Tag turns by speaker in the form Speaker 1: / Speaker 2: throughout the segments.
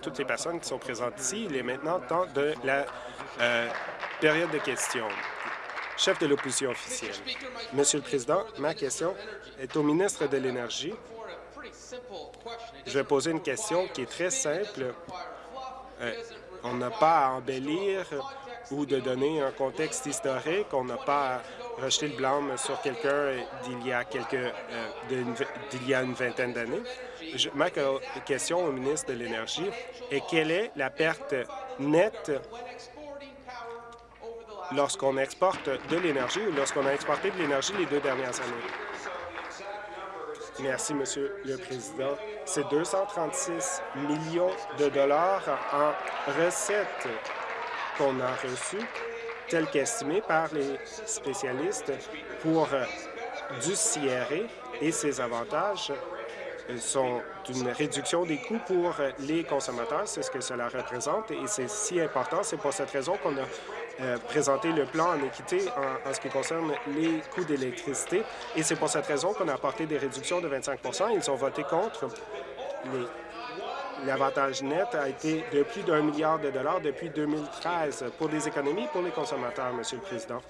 Speaker 1: toutes les personnes qui sont présentes ici. Il est maintenant temps de la euh, période de questions. Chef de l'opposition officielle. Monsieur le Président, ma question est au ministre de l'Énergie. Je vais poser une question qui est très simple. Euh, on n'a pas à embellir ou de donner un contexte historique. On n'a pas à rejeter le blâme sur quelqu'un d'il y a quelques euh, d'il y a une vingtaine d'années. Ma question au ministre de l'Énergie est quelle est la perte nette lorsqu'on exporte de l'énergie ou lorsqu'on a exporté de l'énergie les deux dernières années? Merci, Monsieur le Président. C'est 236 millions de dollars en recettes qu'on a reçues, tel qu'estimé par les spécialistes pour du CRE et ses avantages sont une réduction des coûts pour les consommateurs. C'est ce que cela représente et c'est si important. C'est pour cette raison qu'on a euh, présenté le plan en équité en, ce qui concerne les coûts d'électricité et c'est pour cette raison qu'on a apporté des réductions de 25% Ils ont voté contre. L'avantage net a été de plus d'un milliard de dollars depuis 2013 pour des économies pour les consommateurs, Monsieur le Président.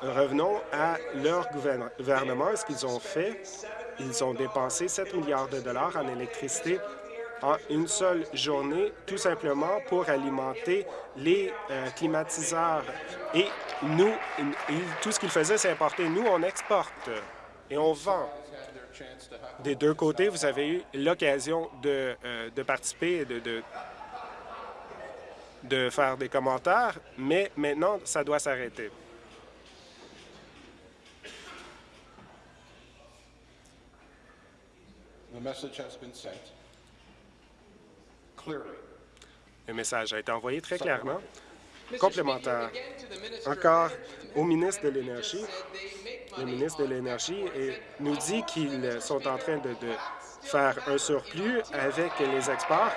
Speaker 1: Revenons à leur gouvernement, ce qu'ils ont fait. Ils ont dépensé 7 milliards de dollars en électricité en une seule journée, tout simplement pour alimenter les euh, climatiseurs. Et nous, tout ce qu'ils faisaient, c'est importer. Nous, on exporte et on vend. Des deux côtés, vous avez eu l'occasion de, euh, de, participer et de, de, de faire des commentaires, mais maintenant, ça doit s'arrêter. Le message a été envoyé très clairement. Complémentaire. Encore au ministre de l'Énergie. Le ministre de l'Énergie nous dit qu'ils sont en train de, de faire un surplus avec les exports,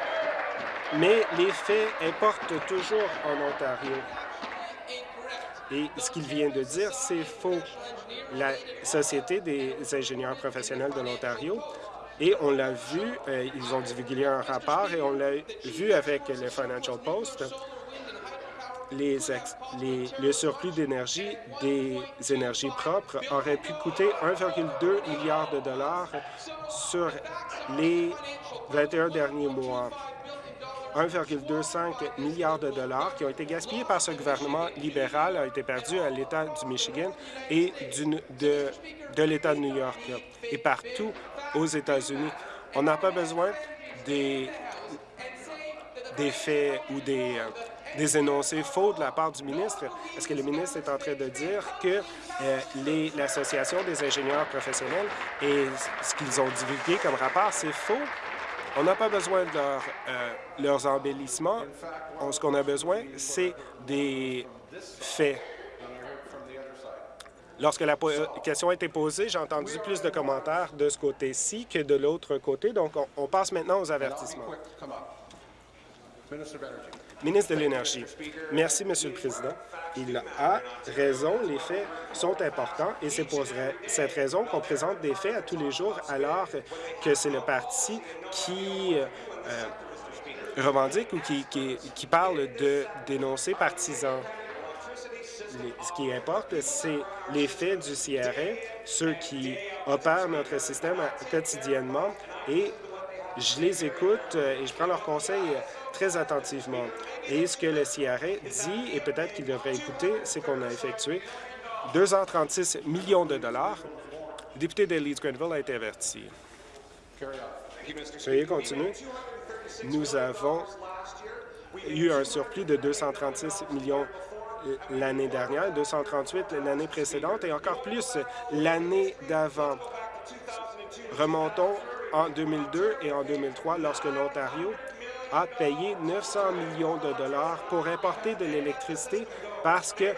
Speaker 1: mais les faits importent toujours en Ontario. Et ce qu'il vient de dire, c'est faux. La Société des ingénieurs professionnels de l'Ontario et on l'a vu, euh, ils ont divulgué un rapport et on l'a vu avec le Financial Post. Les, le surplus d'énergie des énergies propres aurait pu coûter 1,2 milliard de dollars sur les 21 derniers mois. 1,25 milliard de dollars qui ont été gaspillés par ce gouvernement libéral a été perdu à l'État du Michigan et de, de l'État de New York et partout aux États-Unis. On n'a pas besoin des, des faits ou des, euh, des énoncés faux de la part du ministre. Est-ce que le ministre est en train de dire que euh, l'Association des ingénieurs professionnels et ce qu'ils ont divulgué comme rapport, c'est faux? On n'a pas besoin de euh, leurs embellissements. ce qu'on a besoin, c'est des faits. Lorsque la question a été posée, j'ai entendu plus de commentaires de ce côté-ci que de l'autre côté. Donc, on, passe maintenant aux avertissements. Ministre de l'Énergie. Merci, Monsieur le Président. Il a raison, les faits sont importants et c'est pour cette raison qu'on présente des faits à tous les jours alors que c'est le parti qui euh, revendique ou qui, parle de dénoncer partisans ce qui importe, c'est les faits du CRA, ceux qui opèrent notre système quotidiennement, et je les écoute euh, et je prends leurs conseils très attentivement. Et ce que le CRA dit, et peut-être qu'il devrait écouter, c'est qu'on a effectué 236 millions de dollars. Le député de Leeds-Grenville a été averti. Veuillez continuer. Nous avons eu un surplus de 236 millions l'année dernière, 238 l'année précédente et encore plus l'année d'avant. Remontons en 2002 et en 2003 lorsque l'Ontario a payé 900 millions de dollars pour importer de l'électricité parce que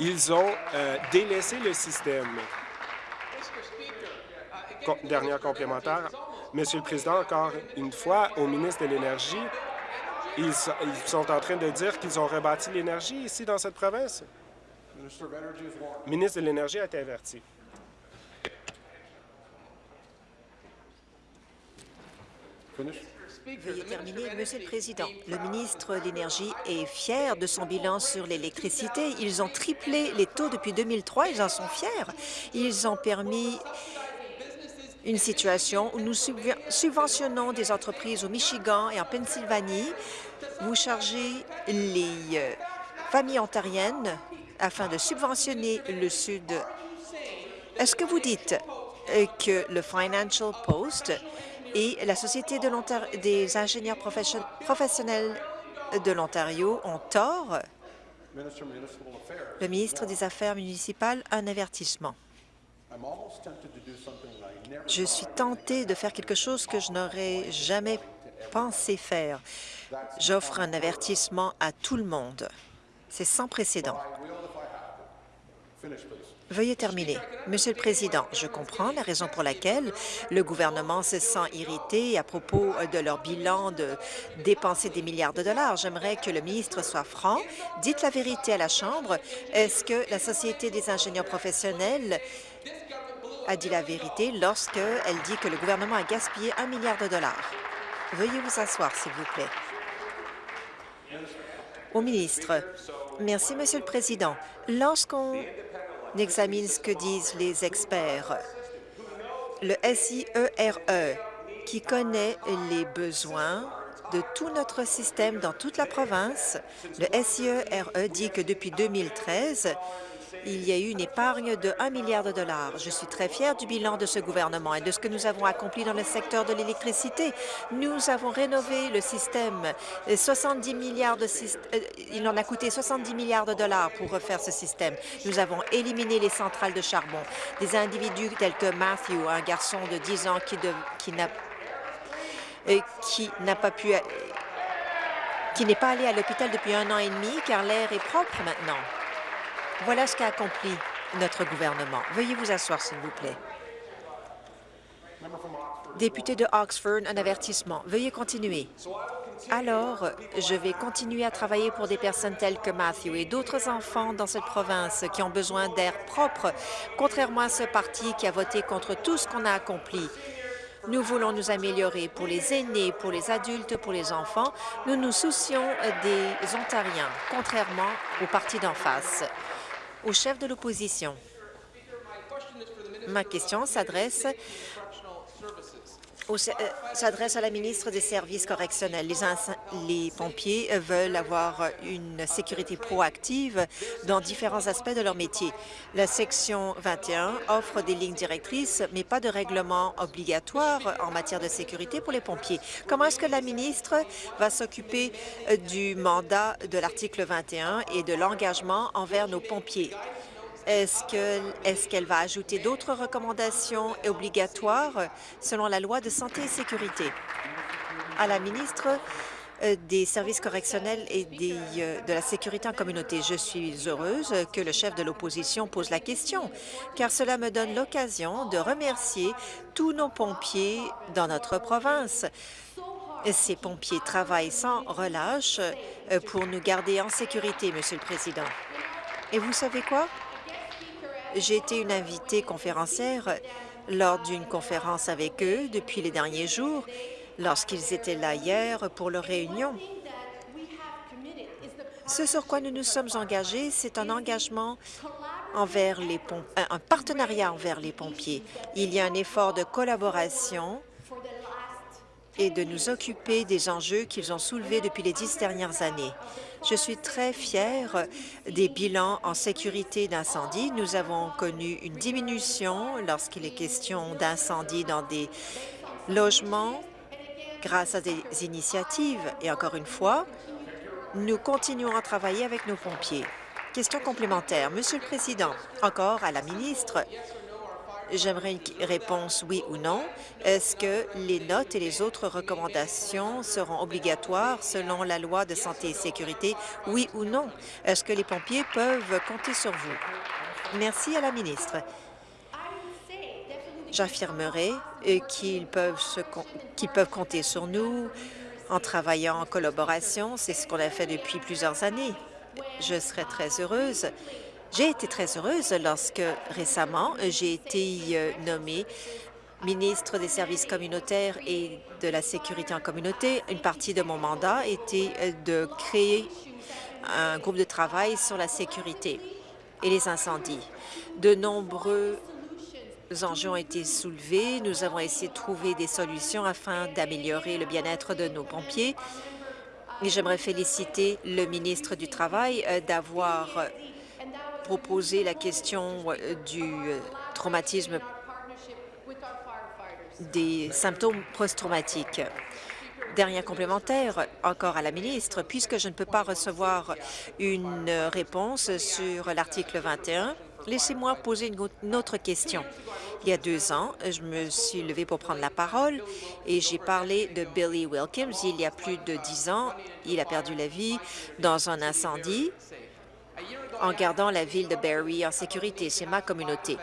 Speaker 1: ils ont euh, délaissé le système. dernière complémentaire. Monsieur le Président, encore une fois, au ministre de l'Énergie, ils, sont en train de dire qu'ils ont rebâti l'énergie ici dans cette province. Le ministre de l'Énergie a été averti.
Speaker 2: Veuillez terminer. Monsieur le Président, le ministre de l'Énergie est fier de son bilan sur l'électricité. Ils ont triplé les taux depuis 2003. Ils en sont fiers. Ils ont permis une situation où nous subventionnons des entreprises au Michigan et en Pennsylvanie. Vous chargez les euh, familles ontariennes afin de subventionner le Sud. Est-ce que vous dites euh, que le Financial Post et la Société de des ingénieurs professionnels de l'Ontario ont tort? Le ministre des Affaires municipales, un avertissement. Je suis tenté de faire quelque chose que je n'aurais jamais pensé faire. J'offre un avertissement à tout le monde. C'est sans précédent. Veuillez terminer. Monsieur le Président, je comprends la raison pour laquelle le gouvernement se sent irrité à propos de leur bilan de dépenser des milliards de dollars. J'aimerais que le ministre soit franc. Dites la vérité à la Chambre. Est-ce que la Société des ingénieurs professionnels a dit la vérité lorsqu'elle dit que le gouvernement a gaspillé un milliard de dollars? Veuillez vous asseoir, s'il vous plaît. Au ministre. Merci, Monsieur le Président. Lorsqu'on examine ce que disent les experts. Le SIERE, e, qui connaît les besoins de tout notre système dans toute la province, le SIERE e dit que depuis 2013, il y a eu une épargne de 1 milliard de dollars. Je suis très fière du bilan de ce gouvernement et de ce que nous avons accompli dans le secteur de l'électricité. Nous avons rénové le système. 70 milliards de euh, il en a coûté 70 milliards de dollars pour refaire ce système. Nous avons éliminé les centrales de charbon. Des individus tels que Matthew, un garçon de 10 ans qui, qui n'a euh, qui n'a pas pu qui n'est pas allé à l'hôpital depuis un an et demi car l'air est propre maintenant. Voilà ce qu'a accompli notre gouvernement. Veuillez vous asseoir, s'il vous plaît. Député de Oxford, un avertissement. Veuillez continuer. Alors, je vais continuer à travailler pour des personnes telles que Matthew et d'autres enfants dans cette province qui ont besoin d'air propre, contrairement à ce parti qui a voté contre tout ce qu'on a accompli. Nous voulons nous améliorer pour les aînés, pour les adultes, pour les enfants. Nous nous soucions des Ontariens, contrairement au parti d'en face au chef de l'opposition. Ma question s'adresse s'adresse à la ministre des Services correctionnels. Les, pompiers veulent avoir une sécurité proactive dans différents aspects de leur métier. La section 21 offre des lignes directrices, mais pas de règlement obligatoire en matière de sécurité pour les pompiers. Comment est-ce que la ministre va s'occuper euh, du mandat de l'article 21 et de l'engagement envers nos pompiers? Est-ce qu'elle va ajouter d'autres recommandations obligatoires selon la loi de santé et sécurité? À la ministre euh, des services correctionnels et euh, de la sécurité en communauté. Je suis heureuse que le chef de l'opposition pose la question, car cela me donne l'occasion de remercier tous nos pompiers dans notre province. Ces pompiers travaillent sans relâche euh, pour nous garder en sécurité, Monsieur le Président. Et vous savez quoi? J'ai été une invitée conférencière lors d'une conférence avec eux depuis les derniers jours, lorsqu'ils étaient là hier pour leur réunion. Ce sur quoi nous nous sommes engagés, c'est un engagement envers les un partenariat envers les pompiers. Il y a un effort de collaboration et de nous occuper des enjeux qu'ils ont soulevés depuis les dix dernières années. Je suis très fière des bilans en sécurité d'incendie. Nous avons connu une diminution lorsqu'il est question d'incendie dans des logements grâce à des initiatives. Et encore une fois, nous continuons à travailler avec nos pompiers. Question complémentaire. Monsieur le Président, encore à la ministre, J'aimerais une réponse oui ou non. Est-ce que les notes et les autres recommandations seront obligatoires selon la loi de santé et sécurité, oui ou non? Est-ce que les pompiers peuvent compter sur vous? Merci à la ministre. J'affirmerai euh, qu'ils peuvent, peuvent compter sur nous en travaillant en collaboration. C'est ce qu'on a fait depuis plusieurs années. Je serai très heureuse j'ai été très heureuse lorsque récemment j'ai été euh, nommée ministre des services communautaires et de la sécurité en communauté, une partie de mon mandat était euh, de créer un groupe de travail sur la sécurité et les incendies. De nombreux enjeux ont été soulevés. Nous avons essayé de trouver des solutions afin d'améliorer le bien-être de nos pompiers. J'aimerais féliciter le ministre du Travail euh, d'avoir proposé la question euh, du traumatisme des symptômes post-traumatiques. Dernier complémentaire, encore à la ministre, puisque je ne peux pas recevoir une réponse sur l'article 21, laissez-moi poser une autre question. Il y a deux ans, je me suis levée pour prendre la parole et j'ai parlé de Billy Wilkins. Il y a plus de dix ans, il a perdu la vie dans un incendie en gardant la ville de Barrie en sécurité. C'est ma communauté.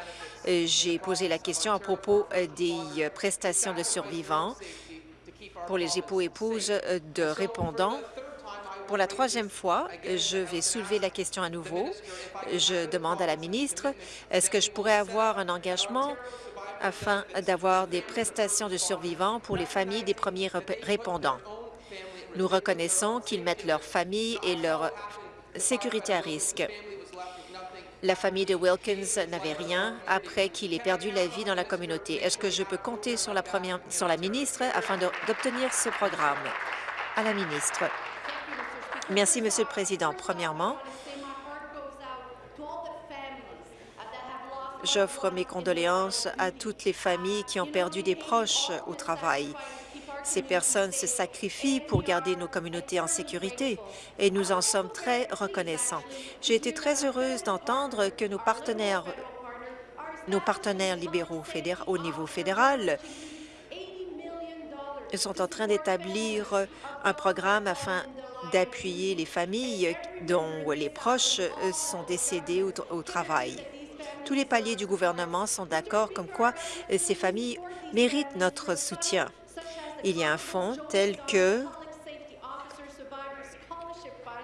Speaker 2: Euh, j'ai posé la question à propos euh, des euh, prestations de survivants pour les époux-épouses de répondants. Pour la troisième fois, je vais soulever la question à nouveau. Je demande à la ministre, est-ce que je pourrais avoir un engagement afin d'avoir des prestations de survivants pour les familles des premiers répondants? Nous reconnaissons qu'ils mettent leur famille et leur sécurité à risque. La famille de Wilkins n'avait rien après qu'il ait perdu la vie dans la communauté. Est-ce que je peux compter sur la, première, sur la ministre afin d'obtenir ce programme? À la ministre. Merci, Monsieur le Président. Premièrement, j'offre mes condoléances à toutes les familles qui ont perdu des proches au travail. Ces personnes se sacrifient pour garder nos communautés en sécurité et nous en sommes très reconnaissants. J'ai été très heureuse d'entendre que nos partenaires, nos partenaires libéraux au niveau fédéral sont en train d'établir un programme afin d'appuyer les familles dont les proches sont décédés au, au travail. Tous les paliers du gouvernement sont d'accord comme quoi ces familles méritent notre soutien. Il y a un fonds tel que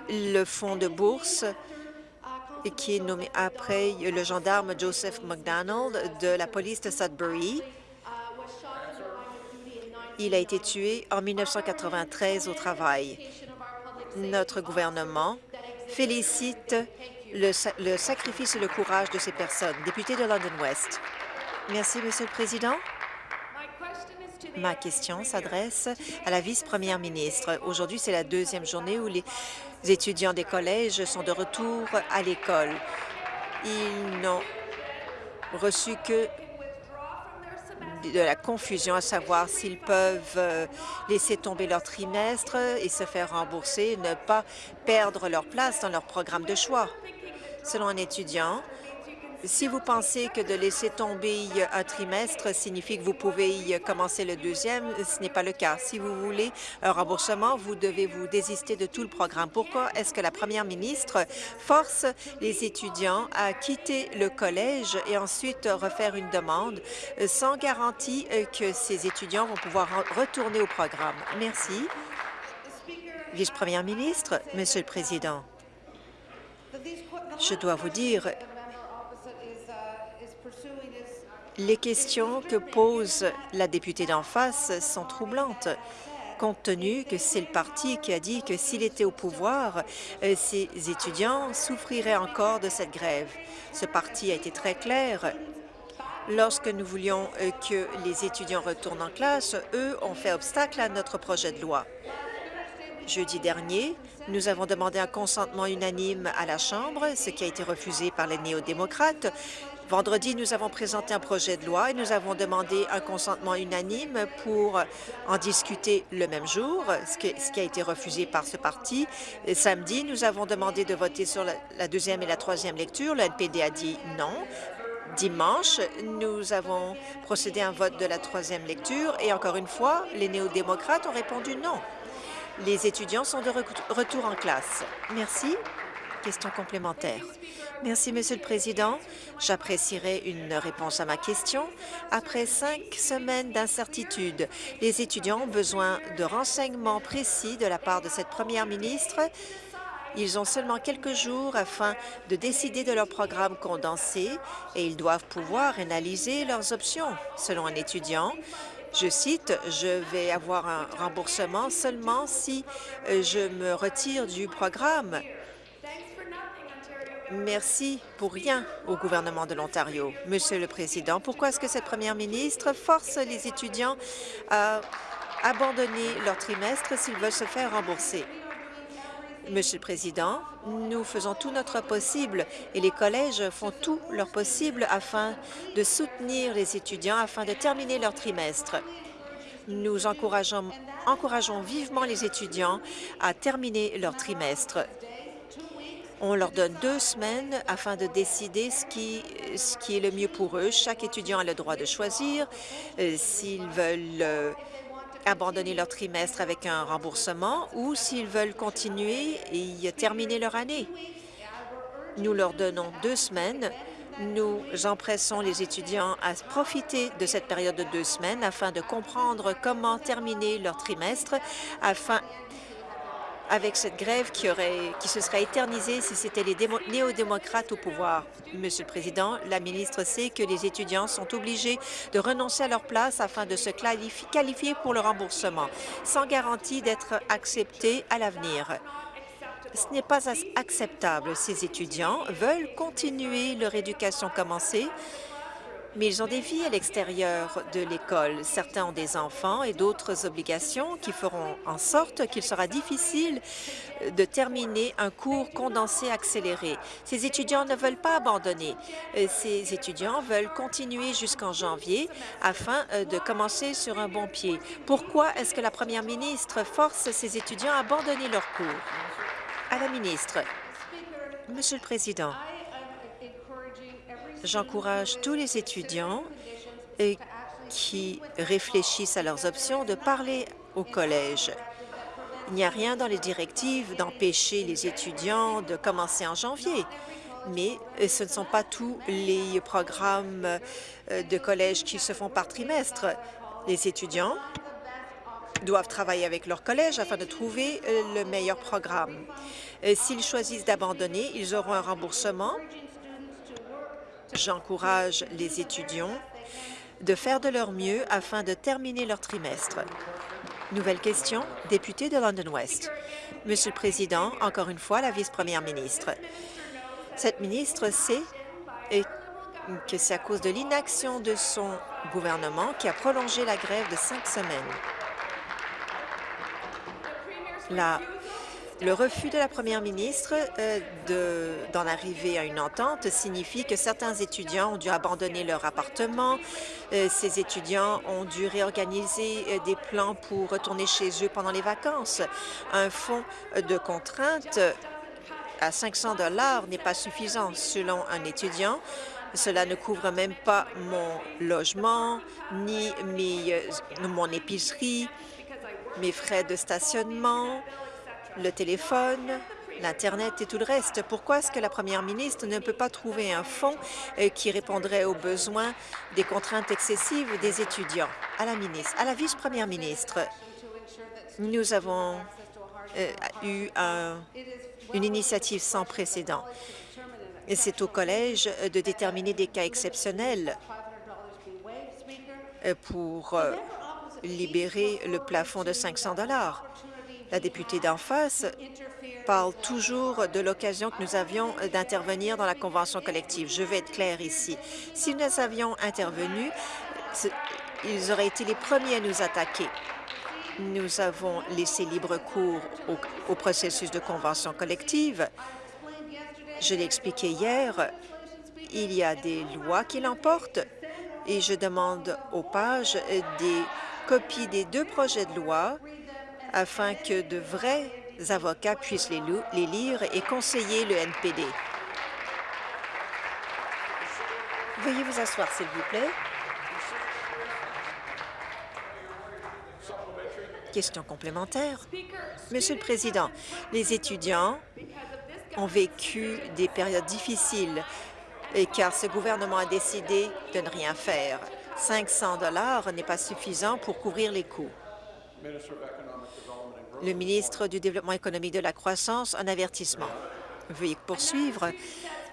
Speaker 2: le fonds de bourse qui est nommé après le gendarme Joseph McDonald de la police de Sudbury. Il a été tué en 1993 au travail. Notre gouvernement félicite le, le sacrifice et le courage de ces personnes. Député de London West. Merci, Monsieur le Président. Ma question s'adresse à la vice-première ministre. Aujourd'hui, c'est la deuxième journée où les étudiants des collèges sont de retour à l'école. Ils n'ont reçu que de la confusion à savoir s'ils peuvent euh, laisser tomber leur trimestre et se faire rembourser, ne pas perdre leur place dans leur programme de choix. Selon un étudiant, si vous pensez que de laisser tomber un trimestre signifie que vous pouvez commencer le deuxième, ce n'est pas le cas. Si vous voulez un remboursement, vous devez vous désister de tout le programme. Pourquoi est-ce que la première ministre force les étudiants à quitter le collège et ensuite refaire une demande sans garantie que ces étudiants vont pouvoir retourner au programme? Merci. Vice-première ministre, Monsieur le Président, je dois vous dire Les questions que pose la députée d'en face sont troublantes compte tenu que c'est le parti qui a dit que s'il était au pouvoir, euh, ces étudiants souffriraient encore de cette grève. Ce parti a été très clair. Lorsque nous voulions euh, que les étudiants retournent en classe, eux ont fait obstacle à notre projet de loi. Jeudi dernier, nous avons demandé un consentement unanime à la Chambre, ce qui a été refusé par les néo-démocrates. Vendredi, nous avons présenté un projet de loi et nous avons demandé un consentement unanime pour en discuter le même jour, ce qui, a été refusé par ce parti. samedi, nous avons demandé de voter sur la, deuxième et la troisième lecture. Le NPD a dit non. Dimanche, nous avons procédé à un vote de la troisième lecture et encore une fois, les néo-démocrates ont répondu non. Les étudiants sont de retour en classe. Merci. Question complémentaire. Merci, Monsieur le Président. J'apprécierais une réponse à ma question. Après cinq semaines d'incertitude, les étudiants ont besoin de renseignements précis de la part de cette première ministre Ils ont seulement quelques jours afin de décider de leur programme condensé et ils doivent pouvoir analyser leurs options. Selon un étudiant, je cite, « Je vais avoir un remboursement seulement si euh, je me retire du programme. » Merci pour rien au gouvernement de l'Ontario. Monsieur le Président, pourquoi est-ce que cette première ministre force les étudiants à abandonner leur trimestre s'ils veulent se faire rembourser? Monsieur le Président, nous faisons tout notre possible et les collèges font tout leur possible afin de soutenir les étudiants afin de terminer leur trimestre. Nous encourageons, encourageons vivement les étudiants à terminer leur trimestre. On leur donne deux semaines afin de décider ce qui, est le mieux pour eux. Chaque étudiant a le droit de choisir euh, s'ils veulent euh, abandonner leur trimestre avec un remboursement ou s'ils veulent continuer et terminer leur année. Nous leur donnons deux semaines. Nous empressons les étudiants à profiter de cette période de deux semaines afin de comprendre comment terminer leur trimestre afin avec cette grève qui, aurait, qui se serait éternisée si c'était les néo-démocrates au pouvoir. Monsieur le Président, la ministre sait que les étudiants sont obligés de renoncer à leur place afin de se qualifier pour le remboursement, sans garantie d'être acceptés à l'avenir. Ce n'est pas acceptable. Ces étudiants veulent continuer leur éducation commencée mais ils ont des vies à l'extérieur de l'école. Certains ont des enfants et d'autres obligations qui feront en sorte qu'il sera difficile de terminer un cours condensé accéléré. Ces étudiants ne veulent pas abandonner. Euh, ces étudiants veulent continuer jusqu'en janvier afin euh, de commencer sur un bon pied. Pourquoi est-ce que la première ministre force ces étudiants à abandonner leurs cours? À la ministre. Monsieur le Président, J'encourage tous les étudiants qui réfléchissent à leurs options de parler au collège. Il n'y a rien dans les directives d'empêcher les étudiants de commencer en janvier, mais ce ne sont pas tous les programmes euh, de collège qui se font par trimestre. Les étudiants doivent travailler avec leur collège afin de trouver euh, le meilleur programme. Euh, s'ils choisissent d'abandonner, ils auront un remboursement J'encourage les étudiants de faire de leur mieux afin de terminer leur trimestre. Nouvelle question, député de London West. Monsieur le Président, encore une fois, la vice-première ministre. Cette ministre sait que c'est à cause de l'inaction de son gouvernement qui a prolongé la grève de cinq semaines. La le refus de la première ministre euh, d'en arriver à une entente signifie que certains étudiants ont dû abandonner leur appartement. Euh, ces étudiants ont dû réorganiser euh, des plans pour retourner chez eux pendant les vacances. Un fonds de contrainte à 500 dollars n'est pas suffisant selon un étudiant. Cela ne couvre même pas mon logement, ni mon épicerie, mes frais de stationnement, le téléphone, l'Internet et tout le reste. Pourquoi est-ce que la première ministre ne peut pas trouver un fonds euh, qui répondrait aux besoins des contraintes excessives des étudiants? À la ministre, à la vice-première ministre, nous avons euh, eu une initiative sans précédent. C'est au collège de déterminer des cas exceptionnels euh, pour libérer le plafond de 500 dollars. La députée d'en face parle toujours de l'occasion que nous avions d'intervenir dans la convention collective. Je vais être claire ici. Si nous avions intervenu, ils auraient été les premiers à nous attaquer. Nous avons laissé libre cours au, au processus de convention collective. Je l'ai expliqué hier, il y a des lois qui l'emportent et je demande aux pages des copies des deux projets de loi afin que de vrais avocats puissent les, lire et conseiller le NPD. Veuillez vous asseoir, s'il vous plaît. Question complémentaire. Monsieur le Président, les étudiants ont vécu des périodes difficiles et car ce gouvernement a décidé de ne rien faire. 500 dollars n'est pas suffisant pour couvrir les coûts. Le ministre du Développement économique de la croissance, un avertissement. Veuillez poursuivre.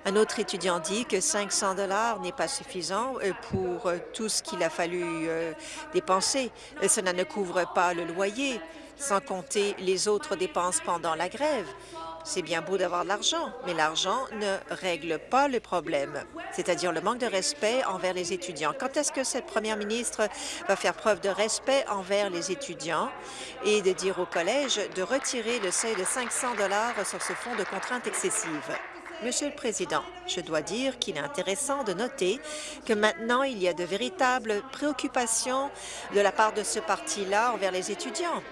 Speaker 2: Un autre étudiant dit que 500 dollars n'est pas suffisant euh, pour euh, tout ce qu'il a fallu euh, dépenser. Cela ne couvre pas le loyer, sans compter les autres dépenses pendant la grève. C'est bien beau d'avoir de l'argent, mais l'argent ne règle pas le problème, c'est-à-dire le manque de respect envers les étudiants. Quand est-ce que cette première ministre va faire preuve de respect envers les étudiants et de dire au collège de retirer le seuil de 500 sur ce fonds de contraintes excessives? Monsieur le Président, je dois dire qu'il est intéressant de noter que maintenant, il y a de véritables préoccupations de la part de ce parti-là envers les étudiants.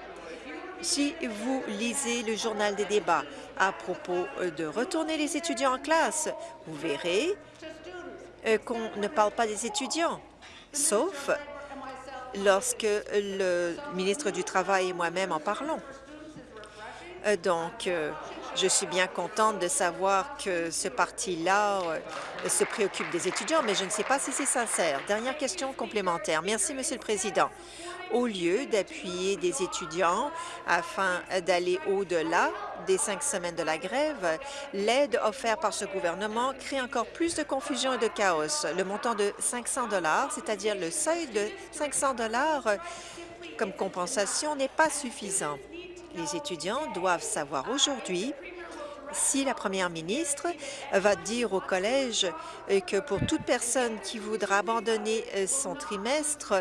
Speaker 2: Si vous lisez le journal des débats à propos de retourner les étudiants en classe, vous verrez euh, qu'on ne parle pas des étudiants, sauf lorsque le ministre du Travail et moi-même en parlons. Euh, donc, euh, je suis bien contente de savoir que ce parti-là se préoccupe des étudiants, mais je ne sais pas si c'est sincère. Dernière question complémentaire. Merci, Monsieur le Président au lieu d'appuyer des étudiants afin d'aller au-delà des cinq semaines de la grève, l'aide offerte par ce gouvernement crée encore plus de confusion et de chaos. Le montant de 500 c'est-à-dire le seuil de 500 comme compensation, n'est pas suffisant. Les étudiants doivent savoir aujourd'hui si la première ministre va dire au collège que pour toute personne qui voudra abandonner son trimestre,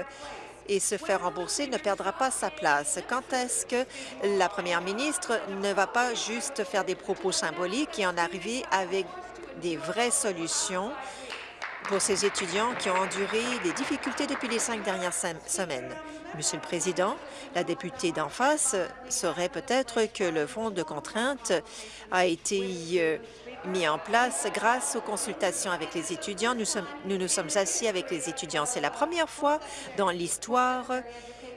Speaker 2: et se faire rembourser ne perdra pas sa place. Quand est-ce que la première ministre ne va pas juste faire des propos symboliques et en arriver avec des vraies solutions pour ces étudiants qui ont enduré des difficultés depuis les cinq dernières semaines? Monsieur le Président, la députée d'en face saurait peut-être que le fonds de contrainte a été euh, mis en place grâce aux consultations avec les étudiants. Nous, sommes, nous nous sommes assis avec les étudiants. C'est la première fois dans l'histoire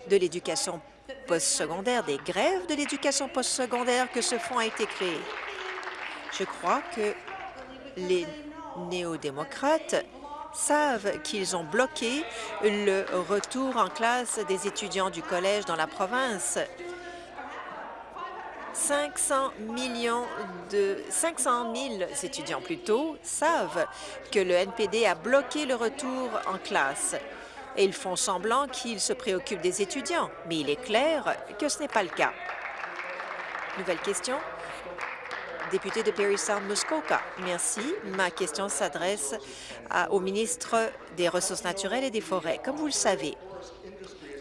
Speaker 2: de l'éducation postsecondaire, des grèves de l'éducation postsecondaire, que ce fonds a été créé. Je crois que les néo-démocrates savent qu'ils ont bloqué le retour en classe des étudiants du collège dans la province 500 millions de 500 000 étudiants plutôt savent que le NPD a bloqué le retour en classe et ils font semblant qu'ils se préoccupent des étudiants, mais il est clair que ce n'est pas le cas. Nouvelle question. Député de Perry Sound Muskoka. Merci. Ma question s'adresse au ministre des Ressources naturelles et des Forêts. Comme vous le savez,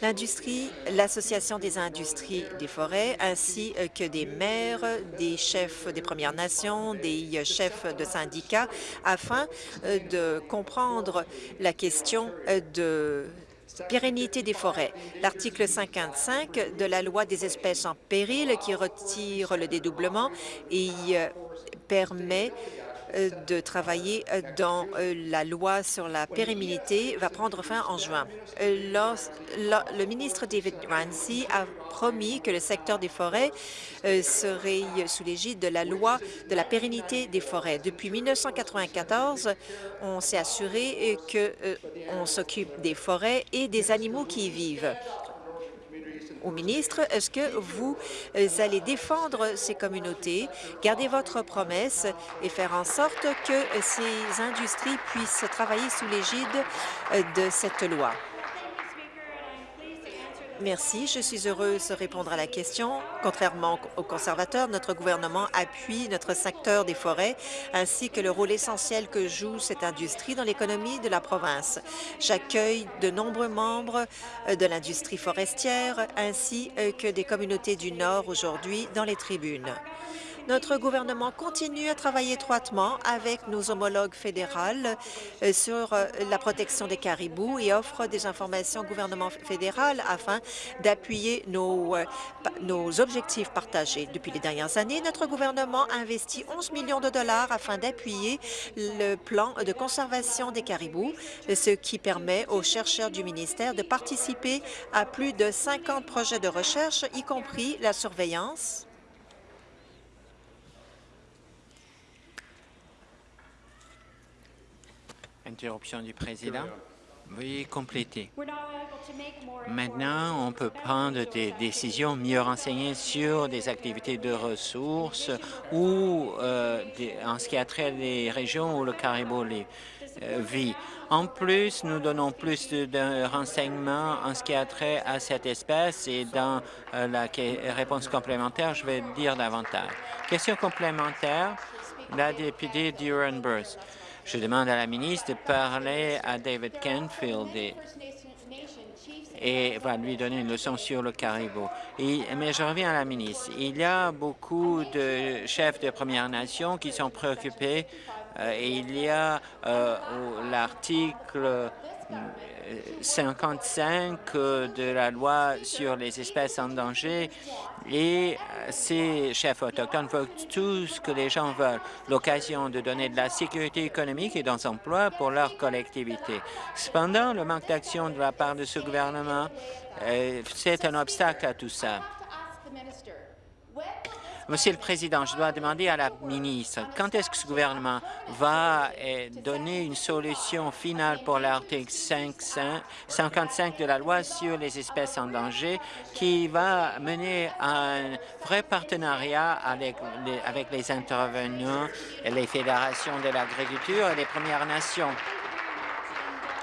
Speaker 2: l'industrie, l'Association des industries des forêts, ainsi euh, que des maires, des chefs des Premières Nations, des euh, chefs de syndicats, afin euh, de comprendre la question de pérennité des forêts. L'article 55 de la loi des espèces en péril qui retire le dédoublement et permet de travailler euh, dans euh, la loi sur la pérennité va prendre fin en juin. Le ministre David Ramsey a promis que le secteur des forêts serait sous l'égide de la loi de la pérennité des forêts. Depuis 1994, on s'est assuré qu'on s'occupe des forêts et des animaux qui y vivent au ministre, est-ce que vous euh, allez défendre ces communautés, garder votre promesse et faire en sorte que ces industries puissent travailler sous l'égide euh, de cette loi? Merci. Je suis heureuse de répondre à la question. Contrairement aux conservateurs, notre gouvernement appuie notre secteur des forêts ainsi que le rôle essentiel que joue cette industrie dans l'économie de la province. J'accueille de nombreux membres euh, de l'industrie forestière ainsi euh, que des communautés du Nord aujourd'hui dans les tribunes. Notre gouvernement continue à travailler étroitement avec nos homologues fédérales euh, sur euh, la protection des caribous et offre des informations au gouvernement fédéral afin d'appuyer nos, euh, nos objectifs partagés. Depuis les dernières années, notre gouvernement a investi 11 millions de dollars afin d'appuyer le plan de conservation des caribous, ce qui permet aux chercheurs du ministère de participer à plus de 50 projets de recherche, y compris la surveillance,
Speaker 3: Interruption du président. Veuillez compléter. Maintenant, on peut prendre des décisions mieux renseignées sur des activités de ressources ou euh, en ce qui a trait les régions où le caribou euh, vit. En plus, nous donnons plus de, renseignements en ce qui a trait à cette espèce et dans euh, la réponse complémentaire, je vais dire davantage. Question complémentaire, la députée Duran-Burst. Je demande à la ministre de parler à David Canfield et, va lui donner une leçon sur le caribou. mais je reviens à la ministre. Il y a beaucoup de chefs de Premières Nations qui sont préoccupés euh, il y a euh, l'article 55 de la loi sur les espèces en danger et euh, ces chefs autochtones veulent tout ce que les gens veulent, l'occasion de donner de la sécurité économique et des emplois pour leur collectivité. Cependant, le manque d'action de la part de ce gouvernement, c'est un obstacle à tout ça. Monsieur le Président, je dois demander à la ministre, quand est-ce que ce gouvernement va eh, donner une solution finale pour l'article 55 de la loi sur les espèces en danger qui va mener un vrai partenariat avec les, avec les intervenants, les fédérations de l'agriculture et les Premières Nations?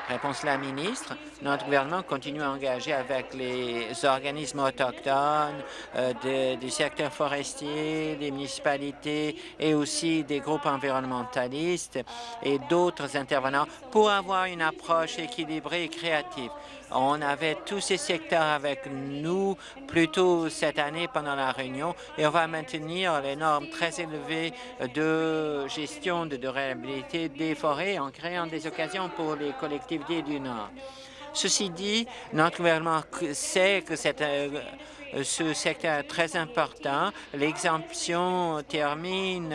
Speaker 3: Réponse la ministre. Notre gouvernement continue à engager avec les organismes autochtones euh, du secteur forestier, des municipalités et aussi des groupes environnementalistes et d'autres intervenants pour avoir une approche équilibrée et créative. On avait tous ces secteurs avec nous plus tôt cette année pendant la réunion et on va maintenir les normes très élevées de gestion de durabilité des forêts en créant des occasions pour les collectivités du Nord. Ceci dit, notre gouvernement sait que euh, ce secteur est très important. L'exemption termine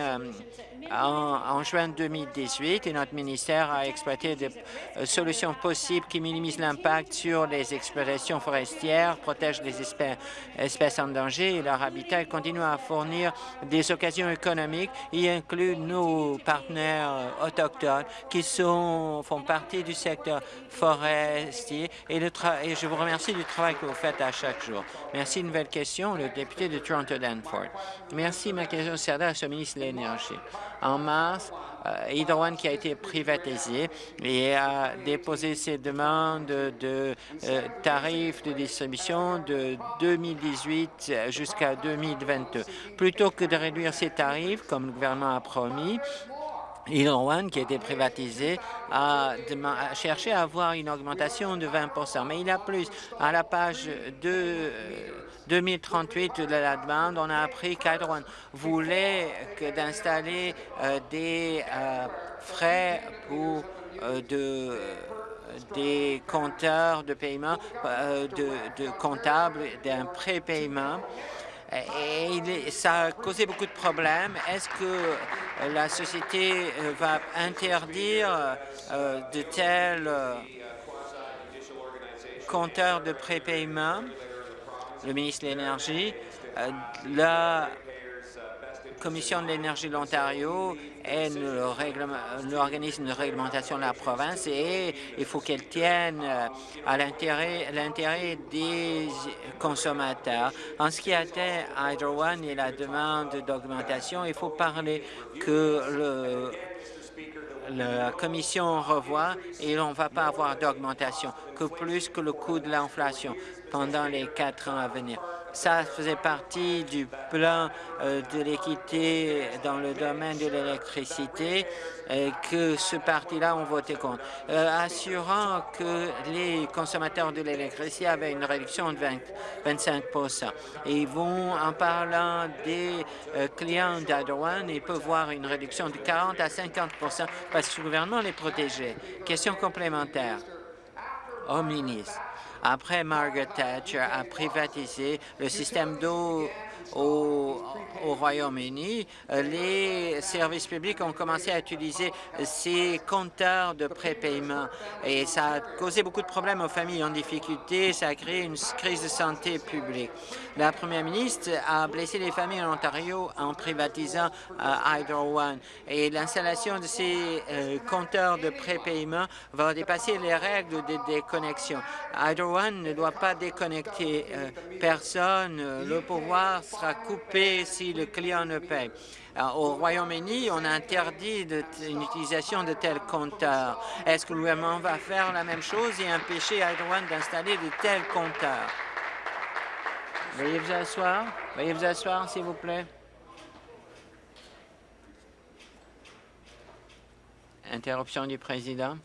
Speaker 3: en, juin 2018 et notre ministère a exploité des euh, solutions possibles qui minimisent l'impact sur les exploitations forestières, protègent les espèces, en danger et leur habitat et continuent à fournir des occasions économiques y inclut nos partenaires euh, autochtones qui sont, font partie du secteur forestier et, le et je vous remercie du travail que vous faites à chaque jour. Merci. Nouvelle question, le député de Toronto-Danforth. Merci. Ma question s'adresse au ministre de l'Énergie. En mars, euh, Hydro One qui a été privatisé et a déposé ses demandes de euh, tarifs de distribution de 2018 jusqu'à 2022. Plutôt que de réduire ces tarifs, comme le gouvernement a promis, Hydro One, qui a été privatisé, a, cherché à avoir une augmentation de 20% mais il a plus. À la page 2, 2038 de la demande, on a appris qu'Hydro One voulait d'installer euh, des euh, frais pour euh, de des compteurs de paiement, de, comptables, d'un prépaiement et ça a causé beaucoup de problèmes. Est-ce que la société va interdire de tels compteurs de prépaiement? Le ministre de l'Énergie, la Commission de l'énergie de l'Ontario est l'organisme de réglementation de la province et il faut qu'elle tienne euh, à l'intérêt des consommateurs. En ce qui a trait à Hydro One et la demande d'augmentation, il faut parler que la Commission revoit et on ne va pas avoir d'augmentation, que plus que le coût de l'inflation pendant les quatre ans à venir. Ça faisait partie du plan euh, de l'équité dans le domaine de l'électricité que ce parti-là ont voté contre, euh, assurant que les consommateurs de l'électricité avaient une réduction de 25% Et ils vont, en parlant des euh, clients d'Adouane, ils peuvent voir une réduction de 40 à 50% parce que le gouvernement les protégeait. Question complémentaire au ministre après Margaret Thatcher a privatisé le système d'eau au, au Royaume-Uni, les services publics ont commencé à utiliser ces compteurs de prépaiement et ça a causé beaucoup de problèmes aux familles en difficulté, ça a créé une crise de santé publique. La première ministre a blessé les familles en Ontario en privatisant euh, Hydro One et l'installation de ces euh, compteurs de prépaiement va dépasser les règles de déconnexion. Hydro One ne doit pas déconnecter euh, personne. Le pouvoir sera coupé si le client ne paye. Au Royaume-Uni, on interdit l'utilisation de tels compteurs. Est-ce que le gouvernement va faire la même chose et empêcher One d'installer de tels compteurs? Veuillez vous asseoir. Veuillez vous asseoir, s'il vous plaît. Interruption du président.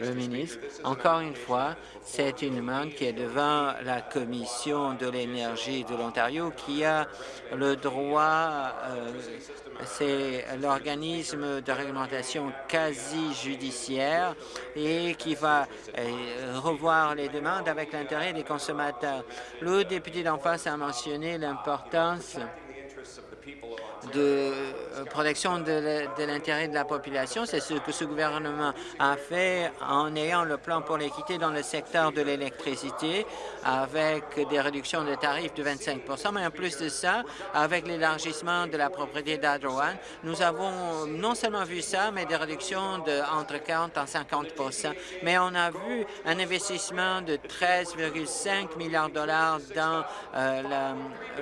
Speaker 3: Le ministre, encore une fois, c'est une demande qui est devant la Commission de l'énergie de l'Ontario qui a le droit, euh, c'est l'organisme de réglementation quasi-judiciaire et qui va euh, revoir les demandes avec l'intérêt des consommateurs. Le député d'en face a mentionné l'importance de euh, protection de l'intérêt de la population. C'est ce que ce gouvernement a fait en ayant le plan pour l'équité dans le secteur de l'électricité avec des réductions de tarifs de 25 mais en plus de ça, avec l'élargissement de la propriété d'Adroan, nous avons non seulement vu ça, mais des réductions de entre 40 et 50 mais on a vu un investissement de 13,5 milliards de dollars dans euh,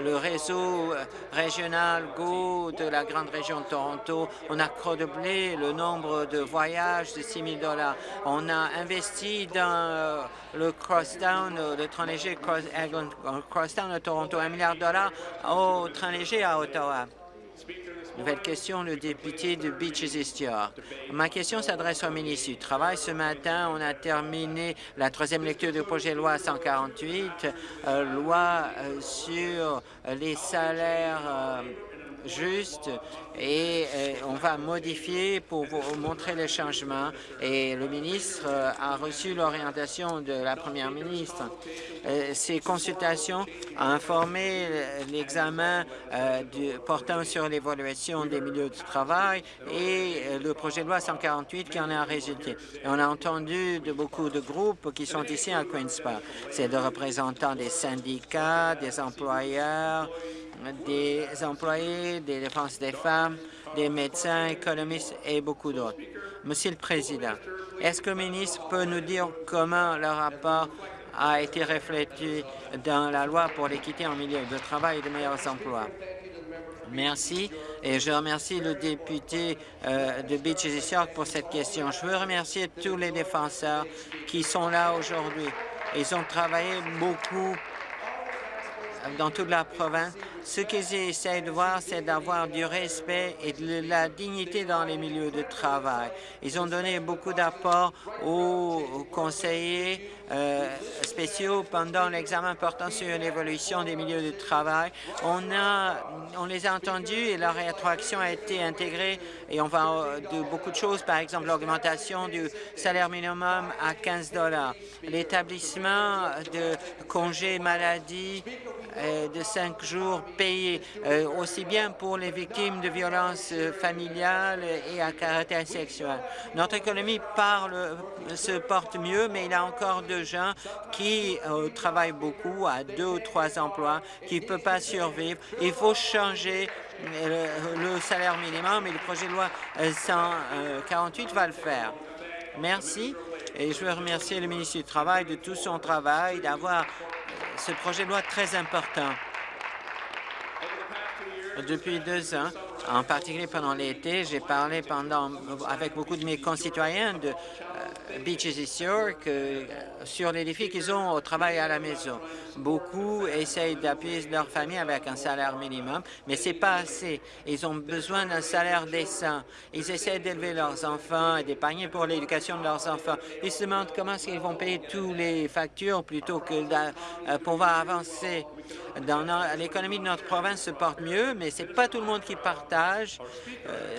Speaker 3: le réseau régional GO de la grande région de Toronto. On a redoublé le nombre de voyages de 6 000 On a investi dans euh, le Crosstown, euh, le train léger Crosstown de Toronto, un milliard de dollars au train léger à Ottawa. Nouvelle question, le député de Beaches York. Ma question s'adresse au ministre du Travail. Ce matin, on a terminé la troisième lecture du projet de loi 148, euh, loi sur les salaires juste et euh, on va modifier pour montrer les changements. Et le ministre euh, a reçu l'orientation de la première ministre. Euh, ces consultations ont informé l'examen portant sur l'évaluation des milieux de travail et le projet de loi 148 qui en a résulté. on a entendu de beaucoup de groupes qui sont ici à Queen's Park. C'est des représentants des syndicats, des employeurs, des employés, des défenses des femmes, des médecins, économistes et beaucoup d'autres. Monsieur le Président, est-ce que le ministre peut nous dire comment le rapport a été reflété dans la loi pour l'équité en milieu de travail et de meilleurs emplois? Merci et je remercie le député euh, de Beaches et York pour cette question. Je veux remercier tous les défenseurs qui sont là aujourd'hui. Ils ont travaillé beaucoup dans toute la province ce qu'ils essaient de voir, c'est d'avoir du respect et de la dignité dans les milieux de travail. Ils ont donné beaucoup d'apports aux conseillers euh, spéciaux pendant l'examen portant sur l'évolution des milieux de travail. On, a, on les a entendus et leur rétroaction a été intégrée et on va de beaucoup de choses, par exemple l'augmentation du salaire minimum à 15 dollars, l'établissement de congés maladie euh, de cinq jours payés, euh, aussi bien pour les victimes de violences euh, familiales et à caractère sexuel. Notre économie parle, se porte mieux, mais il y a encore de gens qui travaillent beaucoup, à deux ou trois emplois, qui ne peuvent pas survivre. Il faut changer le, salaire minimum et le projet de loi 148 va le faire. Merci. Et je veux remercier le ministre du Travail de tout son travail, d'avoir ce projet de loi très important. Depuis deux ans, en particulier pendant l'été, j'ai parlé pendant, avec beaucoup de mes concitoyens de Beaches et York euh, sur les défis qu'ils ont au travail à la maison. Beaucoup essayent d'appuyer leur famille avec un salaire minimum, mais c'est pas assez. Ils ont besoin d'un salaire décent. Ils essaient d'élever leurs enfants et d'épargner pour l'éducation de leurs enfants. Ils se demandent comment est-ce qu'ils vont payer toutes les factures plutôt que de euh, pouvoir avancer. L'économie de notre province se porte mieux, mais c'est pas tout le monde qui partage. Euh,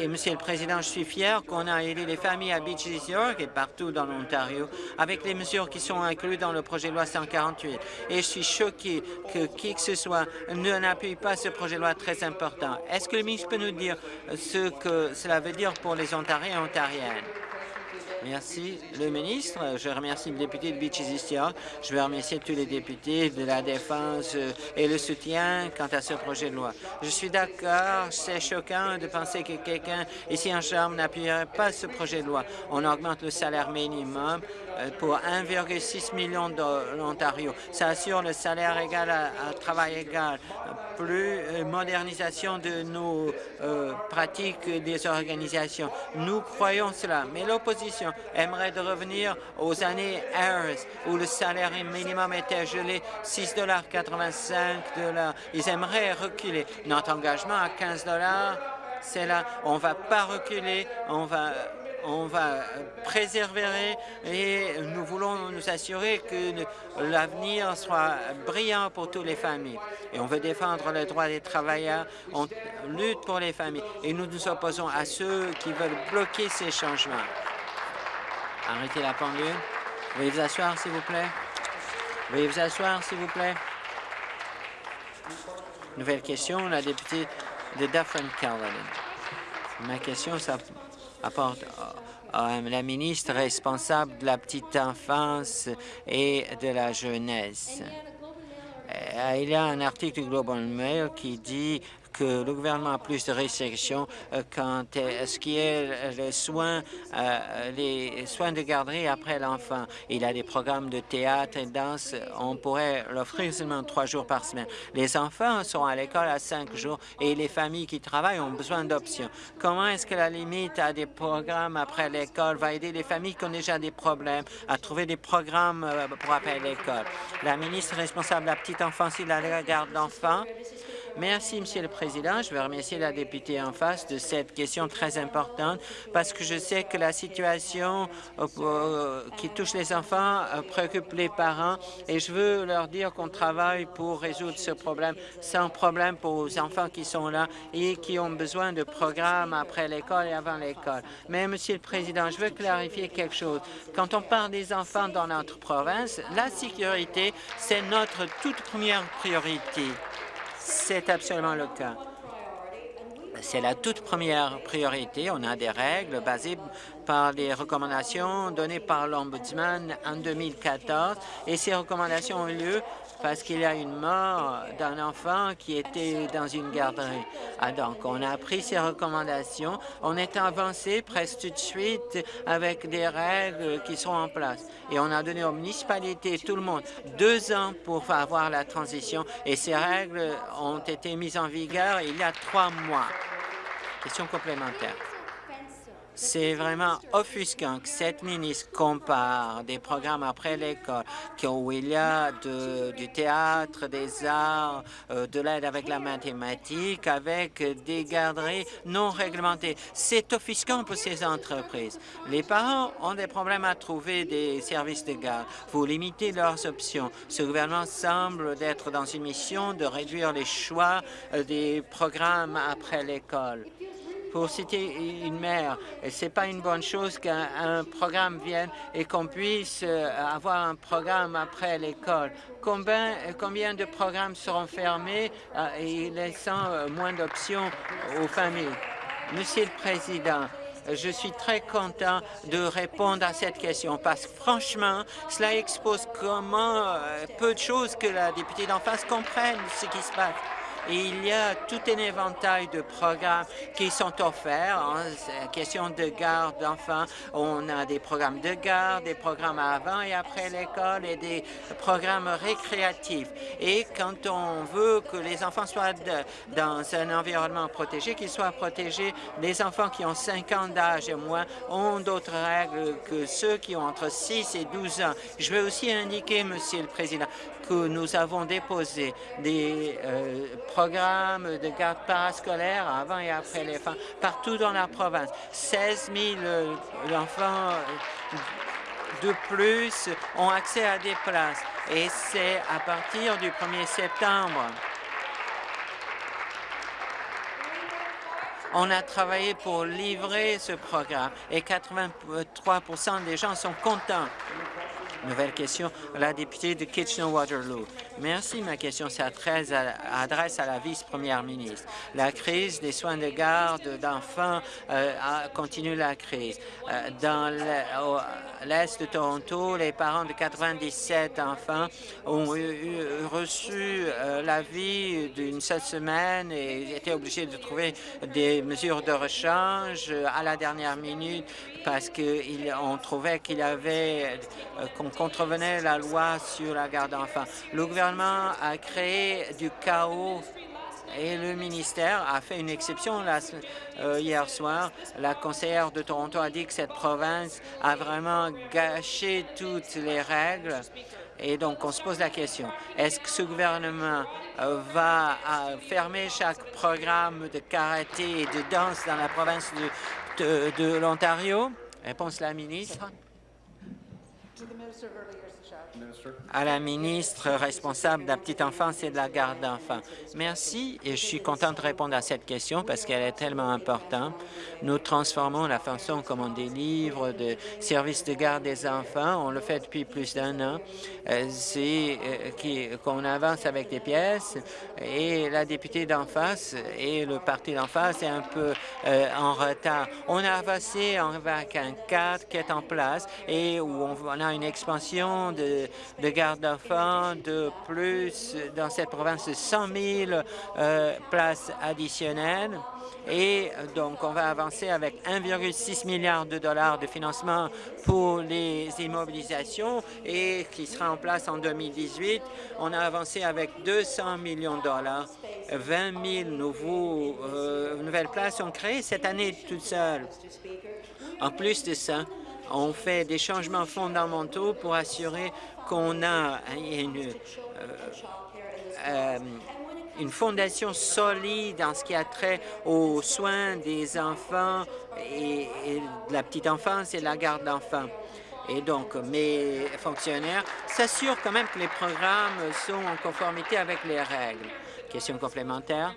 Speaker 3: et Monsieur le Président, je suis fier qu'on a aidé les familles à Beaches York Et partout dans l'Ontario avec les mesures qui sont incluses dans le projet de loi 148. Et je suis choqué que qui que ce soit ne n'appuie pas ce projet de loi très important. Est-ce que le ministre peut nous dire ce que cela veut dire pour les Ontariens et Ontariennes? Merci. Le ministre, je remercie le député de York. Je veux remercier tous les députés de la Défense euh, et le soutien quant à ce projet de loi. Je suis d'accord, c'est choquant de penser que quelqu'un ici en Chambre n'appuierait pas ce projet de loi. On augmente le salaire minimum euh, pour 1,6 million de l'Ontario. Ça assure le salaire égal à, travail égal, plus euh, modernisation de nos pratiques des organisations. Nous croyons cela, mais l'opposition aimerait de revenir aux années Harris, où le salaire minimum était gelé 6,85 Ils aimeraient reculer. Notre engagement à 15 c'est là. On ne va pas reculer, on va on va préserver et nous voulons nous assurer que l'avenir soit brillant pour toutes les familles. Et on veut défendre les droits des travailleurs, on lutte pour les familles et nous nous opposons à ceux qui veulent bloquer ces changements. Arrêtez la pendule. Veuillez vous asseoir, s'il vous plaît. Veuillez vous asseoir, s'il vous plaît. Nouvelle question, la députée de Dufferin Caledon. Ma question apporte à la ministre responsable de la petite enfance et de la jeunesse. Euh, il y a un article du Global Mail qui dit que le gouvernement a plus de restrictions euh, quant à ce qui est les soins, euh, les soins de garderie après l'enfant. Il a des programmes de théâtre et de danse. On pourrait l'offrir seulement trois jours par semaine. Les enfants sont à l'école à cinq jours et les familles qui travaillent ont besoin d'options. Comment est-ce que la limite à des programmes après l'école va aider les familles qui ont déjà des problèmes à trouver des programmes euh, pour après l'école? La ministre responsable de la petite enfance de la garde d'enfants Merci, Monsieur le Président. Je veux remercier la députée en face de cette question très importante parce que je sais que la situation euh, euh, qui touche les enfants euh, préoccupe les parents et je veux leur dire qu'on travaille pour résoudre ce problème sans problème pour les enfants qui sont là et qui ont besoin de programmes après l'école et avant l'école. Mais, Monsieur le Président, je veux clarifier quelque chose. Quand on parle des enfants dans notre province, la sécurité, c'est notre toute première priorité. C'est absolument le cas. C'est la toute première priorité. On a des règles basées par les recommandations données par l'Ombudsman en 2014 et ces recommandations ont eu lieu parce qu'il y a une mort d'un enfant qui était dans une garderie. Ah, donc, on a pris ces recommandations. On est avancé presque tout de suite avec des règles qui sont en place. Et on a donné aux municipalités, tout le monde, deux ans pour avoir la transition. Et ces règles ont été mises en vigueur il y a trois mois. Question complémentaire. C'est vraiment offusquant que cette ministre compare des programmes après l'école où il y a du théâtre, des arts, euh, de l'aide avec la mathématique, avec des garderies non réglementées. C'est offusquant pour ces entreprises. Les parents ont des problèmes à trouver des services de garde. Vous limitez leurs options. Ce gouvernement semble être dans une mission de réduire les choix euh, des programmes après l'école pour citer une mère, ce n'est pas une bonne chose qu'un programme vienne et qu'on puisse euh, avoir un programme après l'école. Combien, combien de programmes seront fermés euh, et laissant euh, moins d'options aux familles? Monsieur le Président, je suis très content de répondre à cette question parce que franchement, cela expose comment peu de choses que la députée d'en face comprenne ce qui se passe il y a tout un éventail de programmes qui sont offerts en question de garde d'enfants. On a des programmes de garde, des programmes avant et après l'école et des programmes récréatifs. Et quand on veut que les enfants soient dans un environnement protégé, qu'ils soient protégés, les enfants qui ont 5 ans d'âge et moins ont d'autres règles que ceux qui ont entre 6 et 12 ans. Je veux aussi indiquer, Monsieur le Président, que nous avons déposé des euh, programmes de garde parascolaire avant et après les fins partout dans la province. 16 000 euh, enfants de plus ont accès à des places et c'est à partir du 1er septembre. On a travaillé pour livrer ce programme et 83% des gens sont contents. Nouvelle question, la députée de Kitchener-Waterloo. Merci. Ma question s'adresse à, la vice-première ministre. La crise des soins de garde d'enfants euh, continue la crise. Euh, dans l'est de Toronto, les parents de 97 enfants ont reçu euh, l'avis d'une seule semaine et étaient obligés de trouver des mesures de rechange à la dernière minute parce qu'on trouvait qu'il avait contrevenait la loi sur la garde d'enfants. Le gouvernement a créé du chaos et le ministère a fait une exception euh, hier soir. La conseillère de Toronto a dit que cette province a vraiment gâché toutes les règles. Et donc, on se pose la question, est-ce que ce gouvernement euh, va euh, fermer chaque programme de karaté et de danse dans la province de, de l'Ontario? Réponse la ministre à la ministre responsable de la petite enfance et de la garde d'enfants. Merci et je suis content de répondre à cette question parce qu'elle est tellement importante. Nous transformons la façon comme on délivre de services de garde des enfants. On le fait depuis plus d'un an. Euh, c'est euh, qu'on avance avec des pièces et la députée d'en face et le parti d'en face est un peu euh, en retard. On a avancé avec un cadre qui est en place et où on a une expansion de de garde d'enfants, de plus dans cette province de 100 000 euh, places additionnelles. Et donc, on va avancer avec 1,6 milliard de dollars de financement pour les immobilisations et qui sera en place en 2018. On a avancé avec 200 millions de dollars. 20 000 nouveaux, euh, nouvelles places sont créées cette année toute seule. En plus de ça, on fait des changements fondamentaux pour assurer qu'on a une, euh, euh, une fondation solide en ce qui a trait aux soins des enfants et, de la petite enfance et la garde d'enfants. Et donc, mes fonctionnaires s'assurent quand même que les programmes sont en conformité avec les règles. Question complémentaire.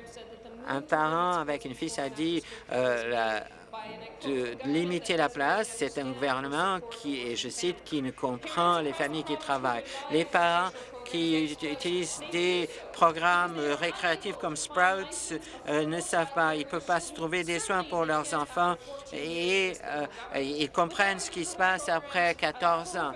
Speaker 3: Un parent avec une fille a dit euh, la, de limiter la place. C'est un gouvernement qui, et je cite, qui ne comprend les familles qui travaillent. Les parents qui utilisent des programmes récréatifs comme Sprouts euh, ne savent pas. Ils ne peuvent pas se trouver des soins pour leurs enfants et euh, ils comprennent ce qui se passe après 14 ans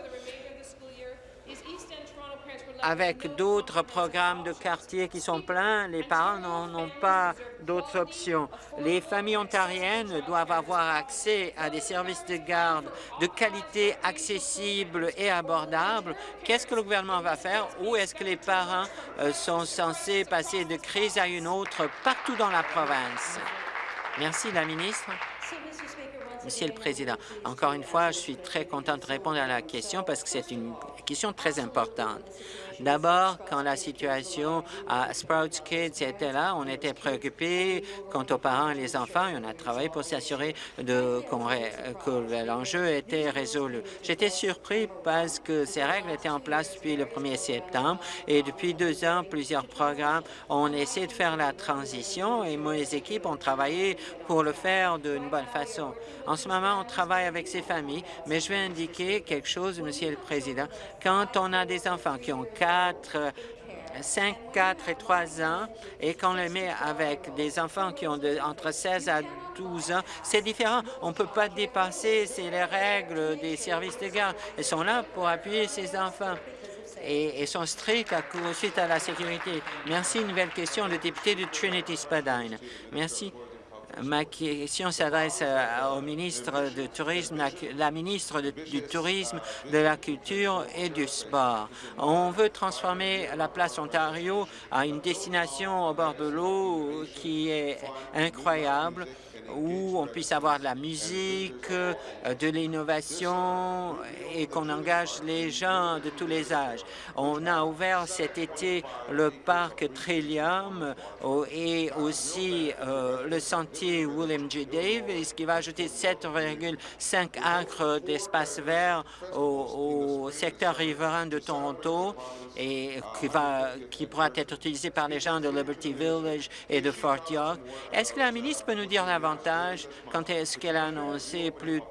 Speaker 3: avec d'autres programmes de quartier qui sont pleins, les parents n'ont pas d'autres options. Les familles ontariennes doivent avoir accès à des services de garde de qualité accessible et abordable. Qu'est-ce que le gouvernement va faire? Où est-ce que les parents euh, sont censés passer de crise à une autre partout dans la province? Merci, la ministre. Monsieur le Président, encore une fois, je suis très content de répondre à la question parce que c'est une question très importante. D'abord, quand la situation à Sprouts Kids était là, on était préoccupés quant aux parents et les enfants et on a travaillé pour s'assurer que l'enjeu était résolu. J'étais surpris parce que ces règles étaient en place depuis le 1er septembre et depuis deux ans, plusieurs programmes ont essayé de faire la transition et mes équipes ont travaillé pour le faire d'une bonne façon. En ce moment, on travaille avec ces familles, mais je vais indiquer quelque chose, Monsieur le Président. Quand on a des enfants qui ont 4, 5, 4 et 3 ans, et qu'on les met avec des enfants qui ont entre 16 à 12 ans, c'est différent. On ne peut pas dépasser les règles des services de garde. Ils sont là pour appuyer ces enfants et, sont stricts à, suite à la sécurité. Merci. Une nouvelle question, le député de Trinity-Spadine. Merci. Ma question s'adresse euh, au ministre du Tourisme, la, ministre du Tourisme, de la Culture et du Sport. On veut transformer la place Ontario à une destination au bord de l'eau qui est incroyable où on puisse avoir de la musique, de l'innovation et qu'on engage les gens de tous les âges. On a ouvert cet été le parc Trillium et aussi le sentier William J. Davis qui va ajouter 7,5 acres d'espace vert au, secteur riverain de Toronto et qui, va, qui pourra être utilisé par les gens de Liberty Village et de Fort York. Est-ce que la ministre peut nous dire davantage? Quand est-ce qu'elle a annoncé plus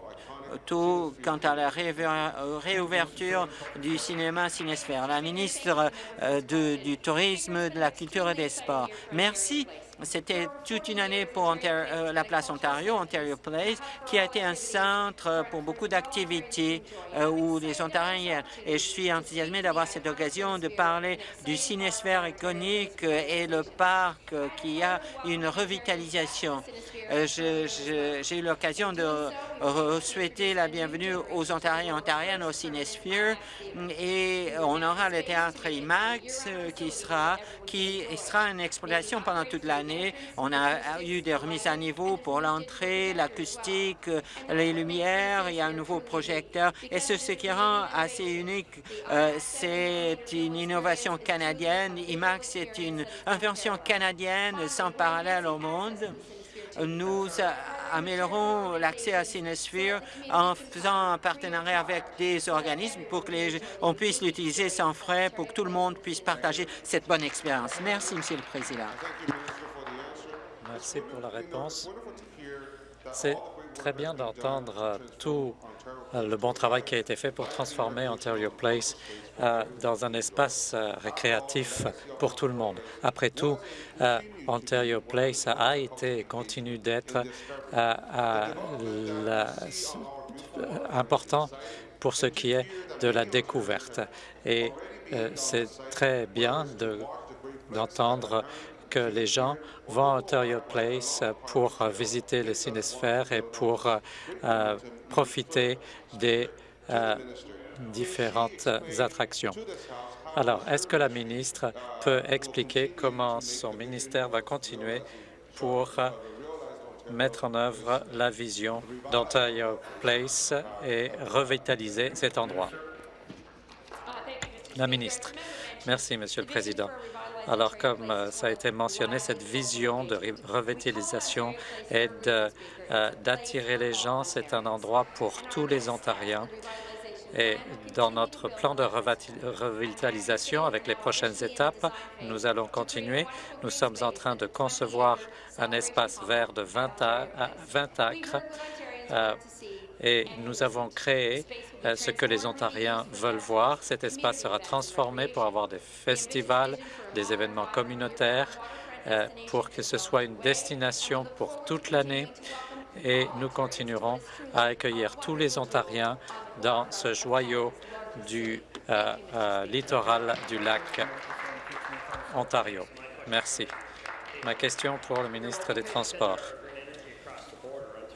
Speaker 3: tôt quant à la réouverture du cinéma Cinesphère. La ministre euh, du Tourisme, de la Culture et des Sports. Merci c'était toute une année pour euh, la place Ontario, Ontario Place, qui a été un centre pour beaucoup d'activités euh, où les Ontariens Et je suis enthousiasmé d'avoir cette occasion de parler du cinesphère iconique et le parc qui a une revitalisation. Euh, j'ai eu l'occasion de souhaiter la bienvenue aux Ontariens et Ontariennes au Cinesphere et on aura le théâtre IMAX qui sera, qui sera une exploitation pendant toute l'année on a eu des remises à niveau pour l'entrée, l'acoustique, les lumières, il y a un nouveau projecteur. Et ce, ce qui rend assez unique, euh, c'est une innovation canadienne. IMAX est une invention canadienne sans parallèle au monde. Nous améliorons l'accès à Cinesphere en faisant un partenariat avec des organismes pour que on puisse l'utiliser sans frais, pour que tout le monde puisse partager cette bonne expérience. Merci, Monsieur le Président.
Speaker 4: Merci pour la réponse. C'est très bien d'entendre tout euh, le bon travail qui a été fait pour transformer Ontario Place euh, dans un espace euh, récréatif pour tout le monde. Après tout, Ontario Place a été et continue d'être important pour ce qui est de la découverte. Et c'est très bien d'entendre que les gens vont à Ontario Place pour visiter le cinesphère et pour euh, profiter des euh, différentes attractions. Alors, est-ce que la ministre peut expliquer comment son ministère va continuer pour mettre en œuvre la vision d'Ontario Place et revitaliser cet endroit? La ministre. Merci, Monsieur le Président. Alors, comme euh, ça a été mentionné, cette vision de revitalisation et euh, d'attirer les gens, c'est un endroit pour tous les Ontariens. Et dans notre plan de revitalisation, avec les prochaines étapes, nous allons continuer. Nous sommes en train de concevoir un espace vert de 20, acres euh, et nous avons créé euh, ce que les Ontariens veulent voir. Cet espace sera transformé pour avoir des festivals, des événements communautaires, euh, pour que ce soit une destination pour toute l'année et nous continuerons à accueillir tous les Ontariens dans ce joyau du euh, littoral du lac Ontario. Merci. Ma question pour le ministre des Transports.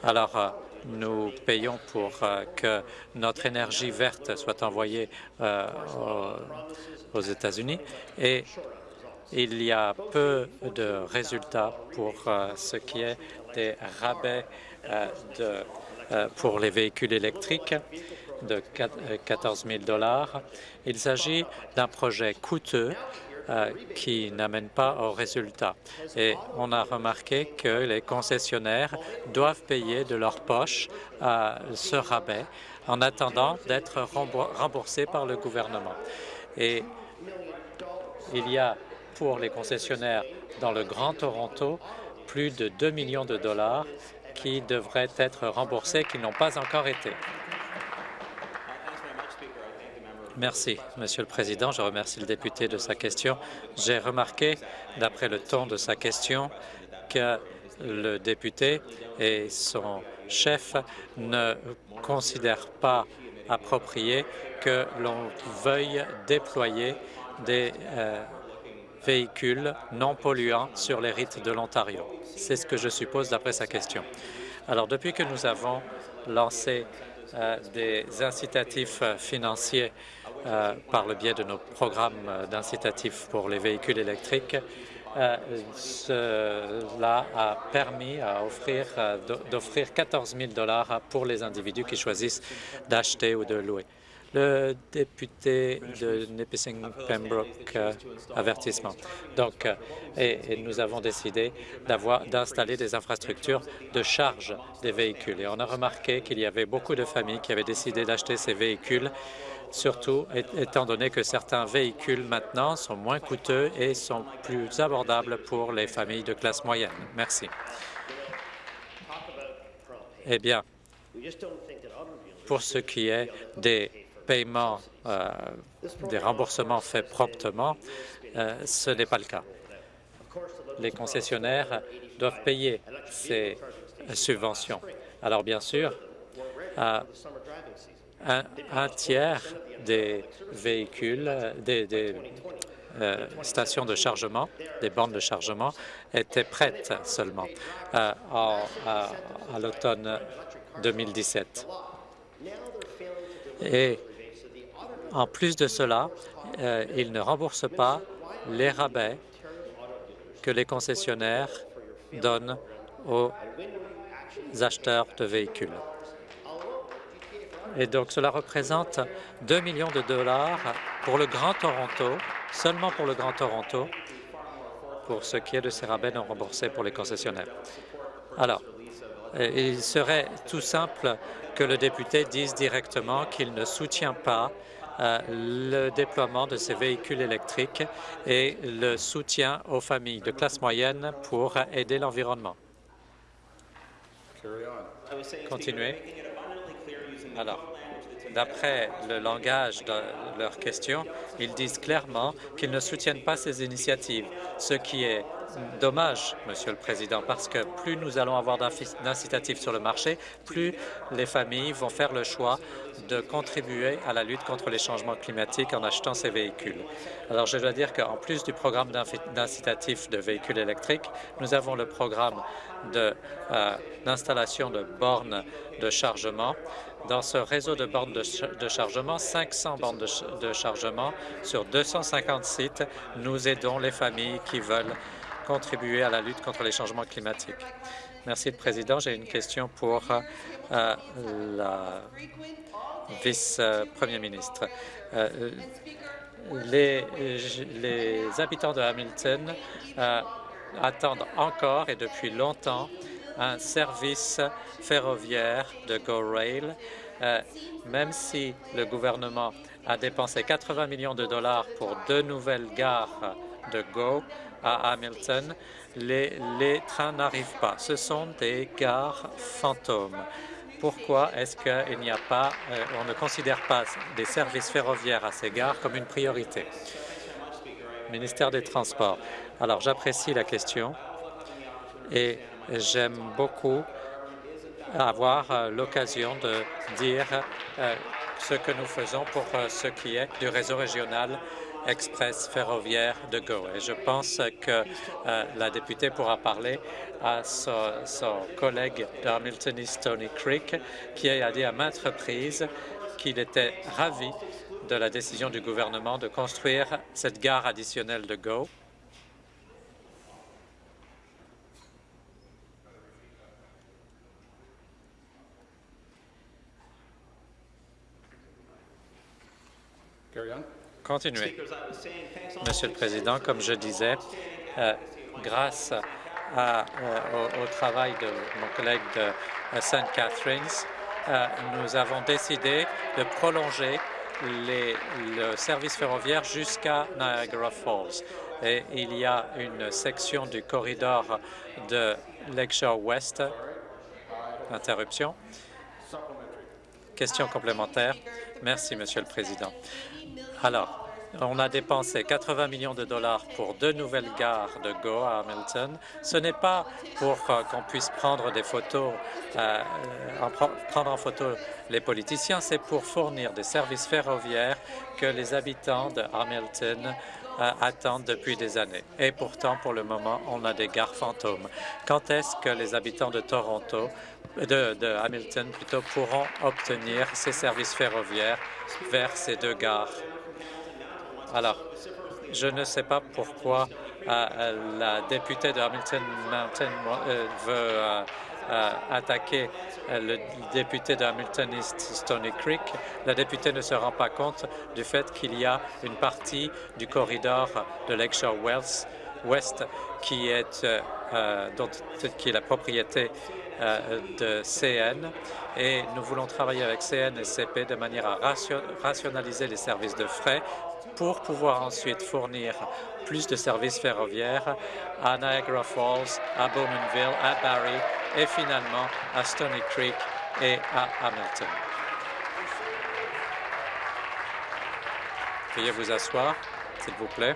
Speaker 4: Alors, nous payons pour euh, que notre énergie verte soit envoyée euh, aux États-Unis. Et il y a peu de résultats pour euh, ce qui est des rabais pour les véhicules électriques de 14 000 Il s'agit d'un projet coûteux euh, qui n'amènent pas au résultat. Et on a remarqué que les concessionnaires doivent payer de leur poche euh, ce rabais en attendant d'être remboursés par le gouvernement. Et il y a pour les concessionnaires dans le Grand Toronto plus de 2 millions de dollars qui devraient être remboursés, qui n'ont pas encore été. Merci, Monsieur le Président. Je remercie le député de sa question. J'ai remarqué, d'après le ton de sa question, que le député et son chef ne considèrent pas approprié que l'on veuille déployer des euh, véhicules non polluants sur les rites de l'Ontario. C'est ce que je suppose d'après sa question. Alors, depuis que nous avons lancé des incitatifs financiers euh, par le biais de nos programmes d'incitatifs pour les véhicules électriques. cela a permis d'offrir 14 000 pour les individus qui choisissent d'acheter ou de louer. Le député de Nipissing-Pembroke, euh, avertissement. Donc, euh, et, nous avons décidé d'installer des infrastructures de charge des véhicules. Et on a remarqué qu'il y avait beaucoup de familles qui avaient décidé d'acheter ces véhicules surtout étant donné que certains véhicules maintenant sont moins coûteux et sont plus abordables pour les familles de classe moyenne. Merci. Eh bien, pour ce qui est des paiements, euh, des remboursements faits promptement, euh, ce n'est pas le cas. Les concessionnaires doivent payer ces subventions. Alors, bien sûr, un, tiers des véhicules, des, euh, stations de chargement, des bornes de chargement, étaient prêtes seulement à l'automne 2017. Et en plus de cela, euh, ils ne remboursent pas les rabais que les concessionnaires donnent aux acheteurs de véhicules. Et donc, cela représente 2 millions de dollars pour le Grand Toronto, seulement pour le Grand Toronto, pour ce qui est de ces rabais non remboursés pour les concessionnaires. Alors, euh, il serait tout simple que le député dise directement qu'il ne soutient pas le déploiement de ces véhicules électriques et le soutien aux familles de classe moyenne pour aider l'environnement. Continuez. Alors, d'après le langage de leurs questions, ils disent clairement qu'ils ne soutiennent pas ces initiatives, ce qui est dommage, Monsieur le Président, parce que plus nous allons avoir d'incitatifs sur le marché, plus les familles vont faire le choix de contribuer à la lutte contre les changements climatiques en achetant ces véhicules. Alors, je dois dire qu'en plus du programme d'incitatifs de véhicules électriques, nous avons le programme euh, d'installation de, bornes de chargement. Dans ce réseau de bornes de, chargement, 500 bornes de chargement sur 250 sites, nous aidons les familles qui veulent contribuer à la lutte contre les changements climatiques. Merci, le Président. J'ai une question pour euh, la vice-premier ministre. Euh, les, les, habitants de Hamilton euh, attendent encore et depuis longtemps un service ferroviaire de GO Rail, même si le gouvernement a dépensé 80 millions de dollars pour deux nouvelles gares de GO, à Hamilton, les, trains n'arrivent pas. Ce sont des gares fantômes. Pourquoi est-ce qu'il n'y a pas, euh, on ne considère pas des services ferroviaires à ces gares comme une priorité? Ministère des Transports. Alors, j'apprécie la question et j'aime beaucoup avoir euh, l'occasion de dire euh, ce que nous faisons pour ce qui est du réseau régional express ferroviaire de Go. Et je pense que euh, la députée pourra parler à son, collègue d'Hamilton East Stony Creek, qui a dit à maintes reprises qu'il était ravi de la décision du gouvernement de construire cette gare additionnelle de Go. Continuez. Monsieur le Président, comme je disais, euh, grâce euh, au, travail de mon collègue de euh, St. Catharines, nous avons décidé de prolonger le service ferroviaire jusqu'à Niagara Falls. Et il y a une section du corridor de Lakeshore West. Interruption. Question complémentaire. Merci, Monsieur le Président. Alors, on a dépensé 80 millions de dollars pour deux nouvelles gares de Go à Hamilton. Ce n'est pas pour euh, qu'on puisse prendre des photos, euh, prendre en photo les politiciens, c'est pour fournir des services ferroviaires que les habitants de Hamilton euh, attendent depuis des années. Et pourtant, pour le moment, on a des gares fantômes. Quand est-ce que les habitants de Toronto, de, de Hamilton plutôt, pourront obtenir ces services ferroviaires vers ces deux gares? Alors, je ne sais pas pourquoi la députée de Hamilton Mountain veut attaquer le député de Hamilton East Stony Creek. La députée ne se rend pas compte du fait qu'il y a une partie du corridor de Lakeshore Wells West qui est, euh, qui est la propriété euh, de CN et nous voulons travailler avec CN et CP de manière à rationaliser les services de frais pour pouvoir ensuite fournir plus de services ferroviaires à Niagara Falls, à Bowmanville, à Barrie et finalement à Stony Creek et à Hamilton. Veuillez vous asseoir, s'il vous plaît.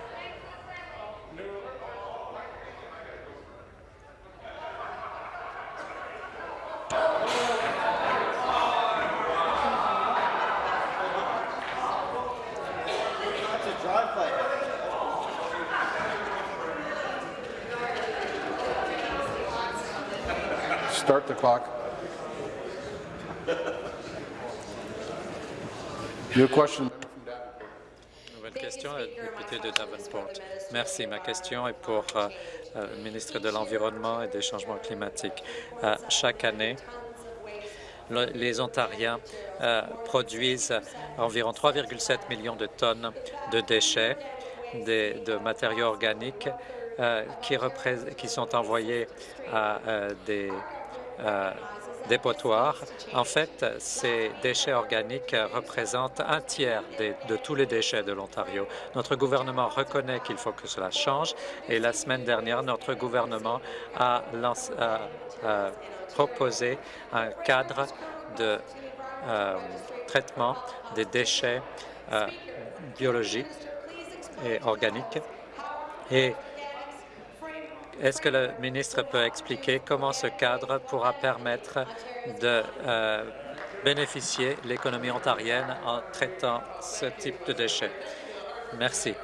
Speaker 5: Start the clock. Your question.
Speaker 4: Nouvelle question, la députée de Davenport. Merci. Ma question est pour euh, euh, le ministre de l'Environnement et des Changements climatiques. Euh, chaque année, les Ontariens euh, produisent environ 3,7 millions de tonnes de déchets, de matériaux organiques euh, qui, qui, sont envoyés à des dépotoirs. En fait, ces déchets organiques représentent un tiers de, tous les déchets de l'Ontario. Notre gouvernement reconnaît qu'il faut que cela change et la semaine dernière, notre gouvernement a, proposé un cadre de euh, traitement des déchets euh, biologiques et organiques. Est-ce que le ministre peut expliquer comment ce cadre pourra permettre de euh, bénéficier l'économie ontarienne en traitant ce type de déchets? Merci.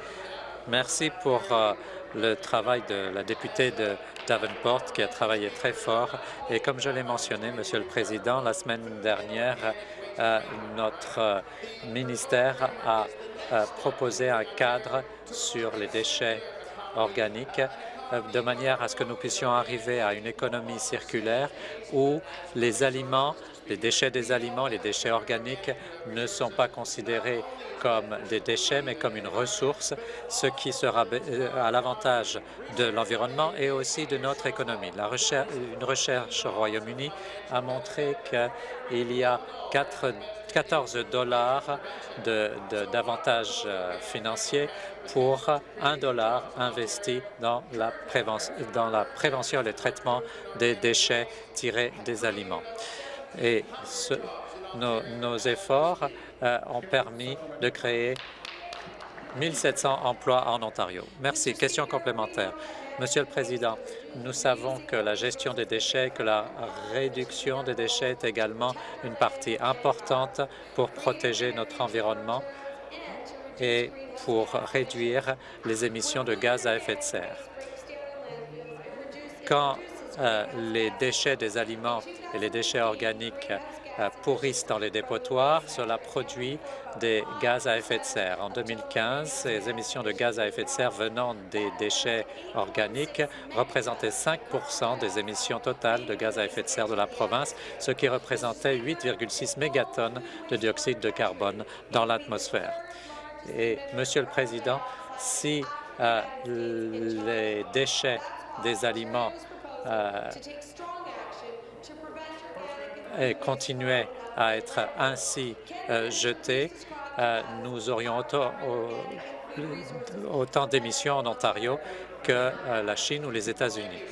Speaker 4: Merci pour euh, le travail de la députée de Davenport qui a travaillé très fort. Et comme je l'ai mentionné, Monsieur le Président, la semaine dernière, euh, notre ministère a proposé un cadre sur les déchets organiques de manière à ce que nous puissions arriver à une économie circulaire où les aliments, les déchets des aliments, les déchets organiques ne sont pas considérés comme des déchets, mais comme une ressource, ce qui sera euh, à l'avantage de l'environnement et aussi de notre économie. Une recherche au Royaume-Uni a montré qu'il y a 14 dollars d'avantages euh, financiers pour un dollar investi dans la, prévention, et le traitement des déchets tirés des aliments. Et nos, efforts euh, ont permis de créer 1700 emplois en Ontario. Merci. Question complémentaire. Monsieur le Président, nous savons que la gestion des déchets, que la réduction des déchets est également une partie importante pour protéger notre environnement et pour réduire les émissions de gaz à effet de serre. Quand euh, les déchets des aliments et les déchets organiques pourrissent dans les dépotoirs, cela produit des gaz à effet de serre. En 2015, ces émissions de gaz à effet de serre venant des déchets organiques représentaient 5% des émissions totales de gaz à effet de serre de la province, ce qui représentait 8,6 mégatonnes de dioxyde de carbone dans l'atmosphère. Et, Monsieur le Président, si euh, les déchets des aliments euh, continuaient à être ainsi euh, jetés, nous aurions autant, autant d'émissions en Ontario que la Chine ou les États-Unis.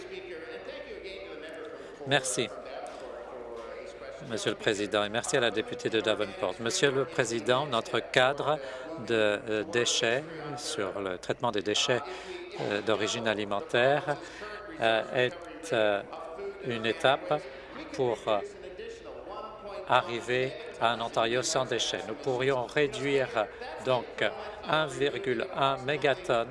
Speaker 4: Merci. Monsieur le Président, et merci à la députée de Davenport. Monsieur le Président, notre cadre de euh, déchets sur le traitement des déchets euh, d'origine alimentaire euh, est une étape pour arriver à un Ontario sans déchets. Nous pourrions réduire donc 1,1 mégatonnes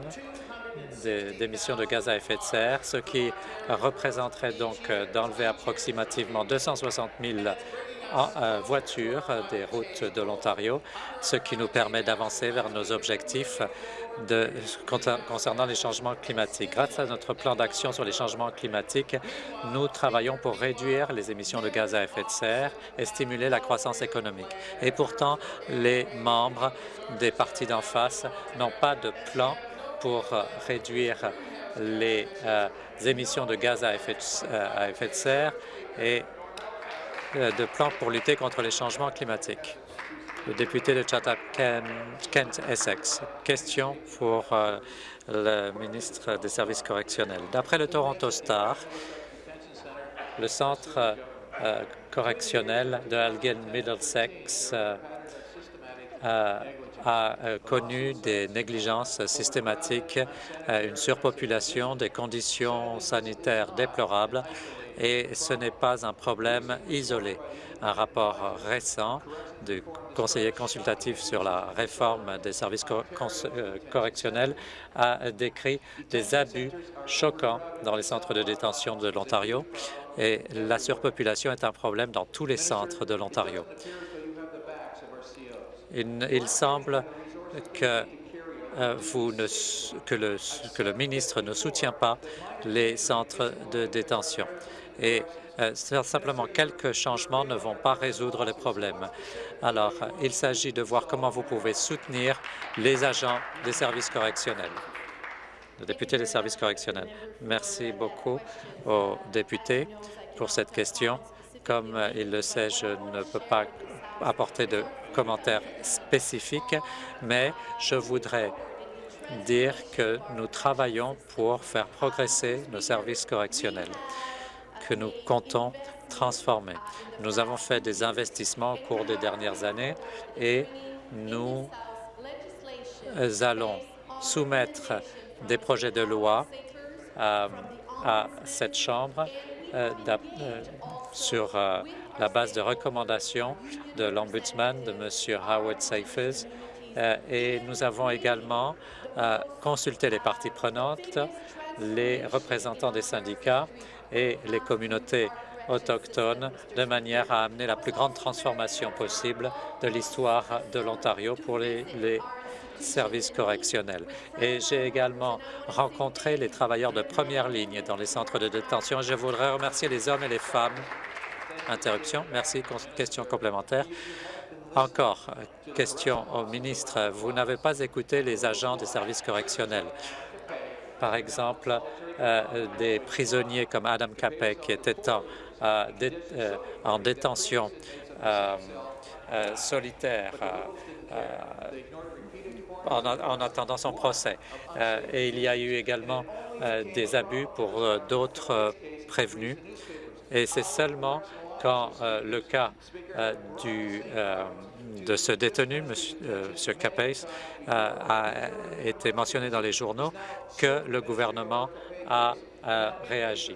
Speaker 4: d'émissions de gaz à effet de serre, ce qui représenterait donc d'enlever approximativement 260 000 en voiture des routes de l'Ontario, ce qui nous permet d'avancer vers nos objectifs de, concernant les changements climatiques. Grâce à notre plan d'action sur les changements climatiques, nous travaillons pour réduire les émissions de gaz à effet de serre et stimuler la croissance économique. Et pourtant, les membres des partis d'en face n'ont pas de plan pour réduire les euh, émissions de gaz à effet de, euh, serre et euh, de plan pour lutter contre les changements climatiques le député de Chatham-Kent-Essex. Question pour euh, le ministre des Services correctionnels. D'après le Toronto Star, le centre euh, correctionnel de Elgin Middlesex euh, a connu des négligences systématiques, une surpopulation, des conditions sanitaires déplorables et ce n'est pas un problème isolé. Un rapport récent du conseiller consultatif sur la réforme des services euh, correctionnels a décrit des abus choquants dans les centres de détention de l'Ontario et la surpopulation est un problème dans tous les centres de l'Ontario. Il, semble que, euh, vous ne, que, le, que le ministre ne soutient pas les centres de détention. Et euh, simplement quelques changements ne vont pas résoudre les problèmes. Alors, il s'agit de voir comment vous pouvez soutenir les agents des services correctionnels. Le député des services correctionnels. Merci beaucoup aux députés pour cette question. Comme il le sait, je ne peux pas apporter de commentaires spécifiques, mais je voudrais dire que nous travaillons pour faire progresser nos services correctionnels que nous comptons transformer. Nous avons fait des investissements au cours des dernières années et nous allons soumettre des projets de loi euh, à cette Chambre euh, euh, sur la base de recommandations de l'Ombudsman, de M. Howard Safers, et nous avons également consulté les parties prenantes, les représentants des syndicats et les communautés autochtones de manière à amener la plus grande transformation possible de l'histoire de l'Ontario pour les, services correctionnels. Et j'ai également rencontré les travailleurs de première ligne dans les centres de détention. Je voudrais remercier les hommes et les femmes. Interruption. Merci. Question complémentaire. Encore, question au ministre. Vous n'avez pas écouté les agents des services correctionnels. Par exemple, euh, des prisonniers comme Adam Capek qui était en euh, euh, en détention solitaire en, attendant son procès. et il y a eu également des abus pour d'autres prévenus. Et c'est seulement quand le cas du, de ce détenu, M. Capes, a été mentionné dans les journaux que le gouvernement a réagi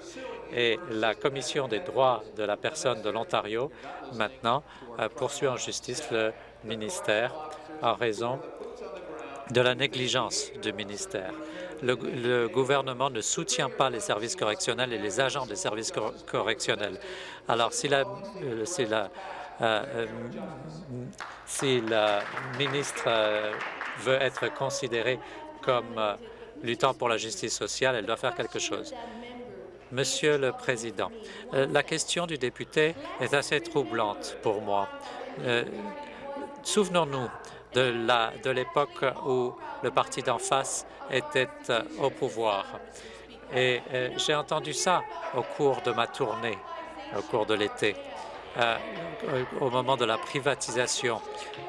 Speaker 4: et la Commission des droits de la personne de l'Ontario, maintenant, euh, poursuit en justice le ministère en raison de la négligence du ministère. Le, gouvernement ne soutient pas les services correctionnels et les agents des services correctionnels. Alors, si la, euh, euh, si la ministre veut être considérée comme luttant pour la justice sociale, elle doit faire quelque chose. Monsieur le Président, euh, la question du député est assez troublante pour moi. Euh, souvenons-nous de l'époque où le parti d'en face était euh, au pouvoir. Et j'ai entendu ça au cours de ma tournée, au cours de l'été, au moment de la privatisation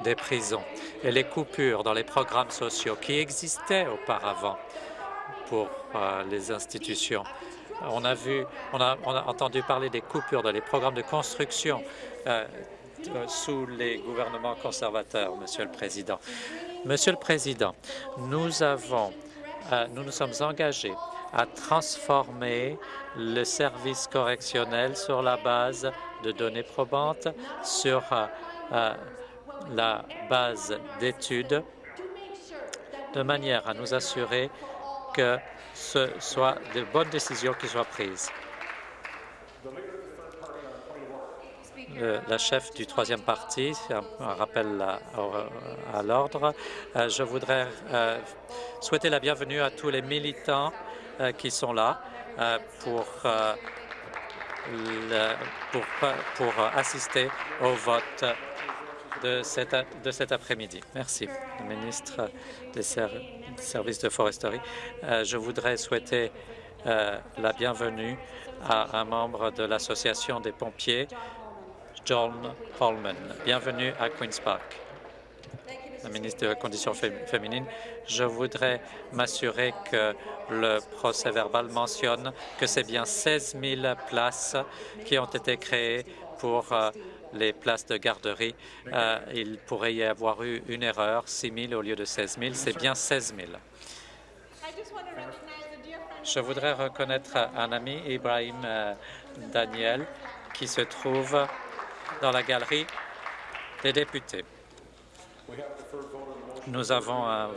Speaker 4: des prisons et les coupures dans les programmes sociaux qui existaient auparavant pour les institutions. On a, vu, on a, entendu parler des coupures dans les programmes de construction euh, sous les gouvernements conservateurs, Monsieur le Président. Monsieur le Président, nous avons, euh, nous nous sommes engagés à transformer le service correctionnel sur la base de données probantes, sur euh, la base d'études, de manière à nous assurer que ce soit de bonnes décisions qui soient prises. la chef du troisième parti, un, rappel à, l'ordre. Euh, je voudrais euh, souhaiter la bienvenue à tous les militants euh, qui sont là pour, pour, pour, assister au vote de cet, de cet après-midi. Merci, le ministre des services de foresterie. je voudrais souhaiter la bienvenue à un membre de l'Association des pompiers John Holman. Bienvenue à Queen's Park. La ministre de la Condition féminine, je voudrais m'assurer que le procès-verbal mentionne que c'est bien 16 000 places qui ont été créées pour euh, les places de garderie. Euh, il pourrait y avoir eu une erreur, 6 000 au lieu de 16 000. C'est bien 16 000. Je voudrais reconnaître un ami, Ibrahim euh, Daniel, qui se trouve dans la galerie des députés. Nous avons euh,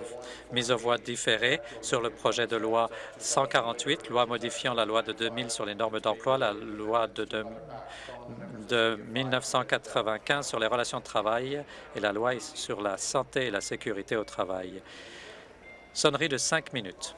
Speaker 4: mis aux voix différée sur le projet de loi 148, loi modifiant la loi de 2000 sur les normes d'emploi, la loi de, de 1995 sur les relations de travail et la loi sur la santé et la sécurité au travail. Sonnerie de cinq minutes.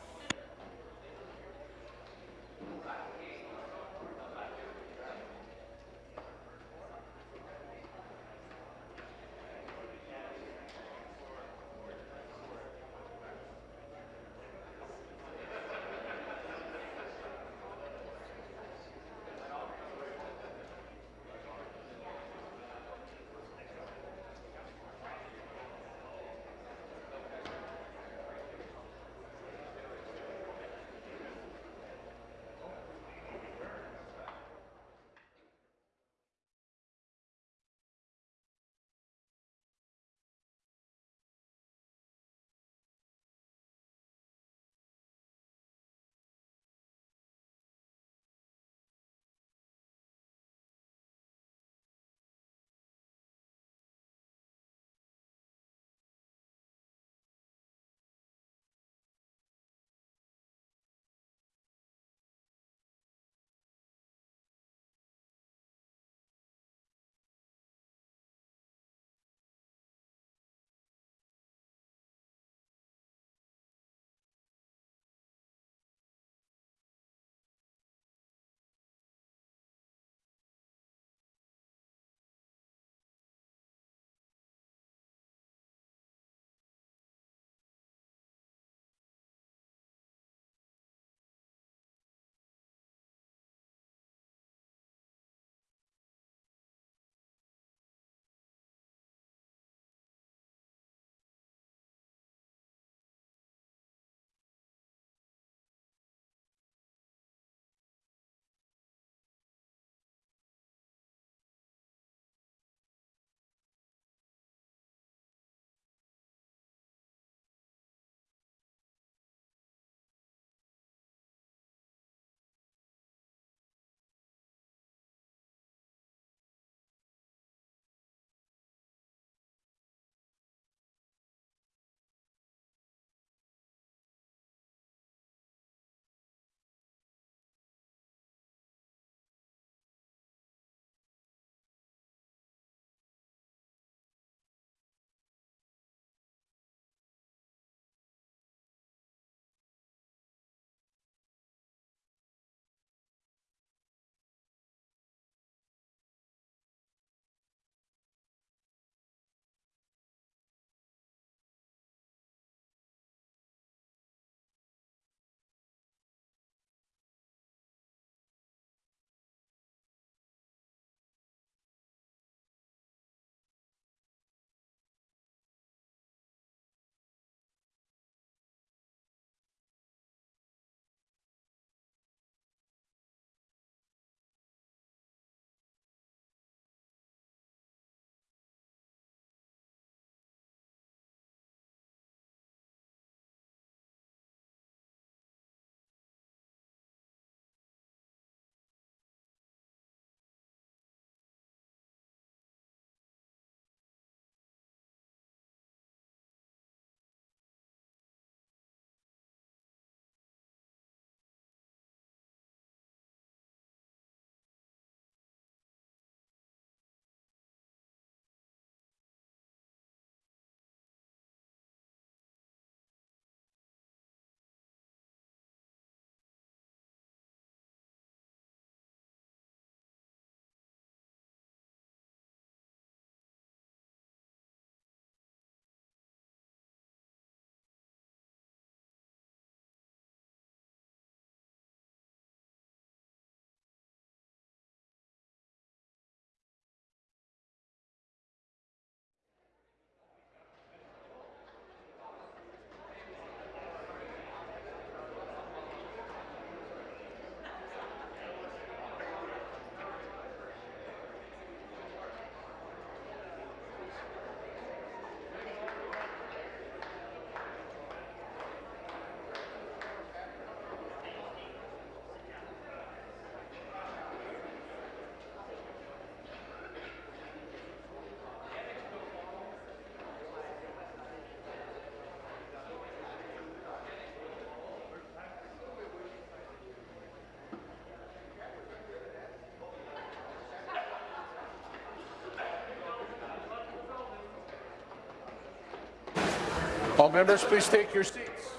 Speaker 5: All members, please take your seats.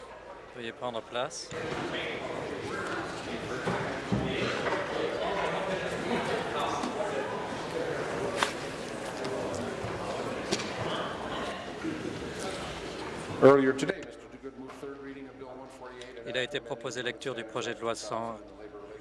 Speaker 4: Veuillez prendre place.
Speaker 5: Earlier today, Mr. Duguid moved third reading of Bill 148. and
Speaker 4: Il a été proposé lecture du projet de loi 100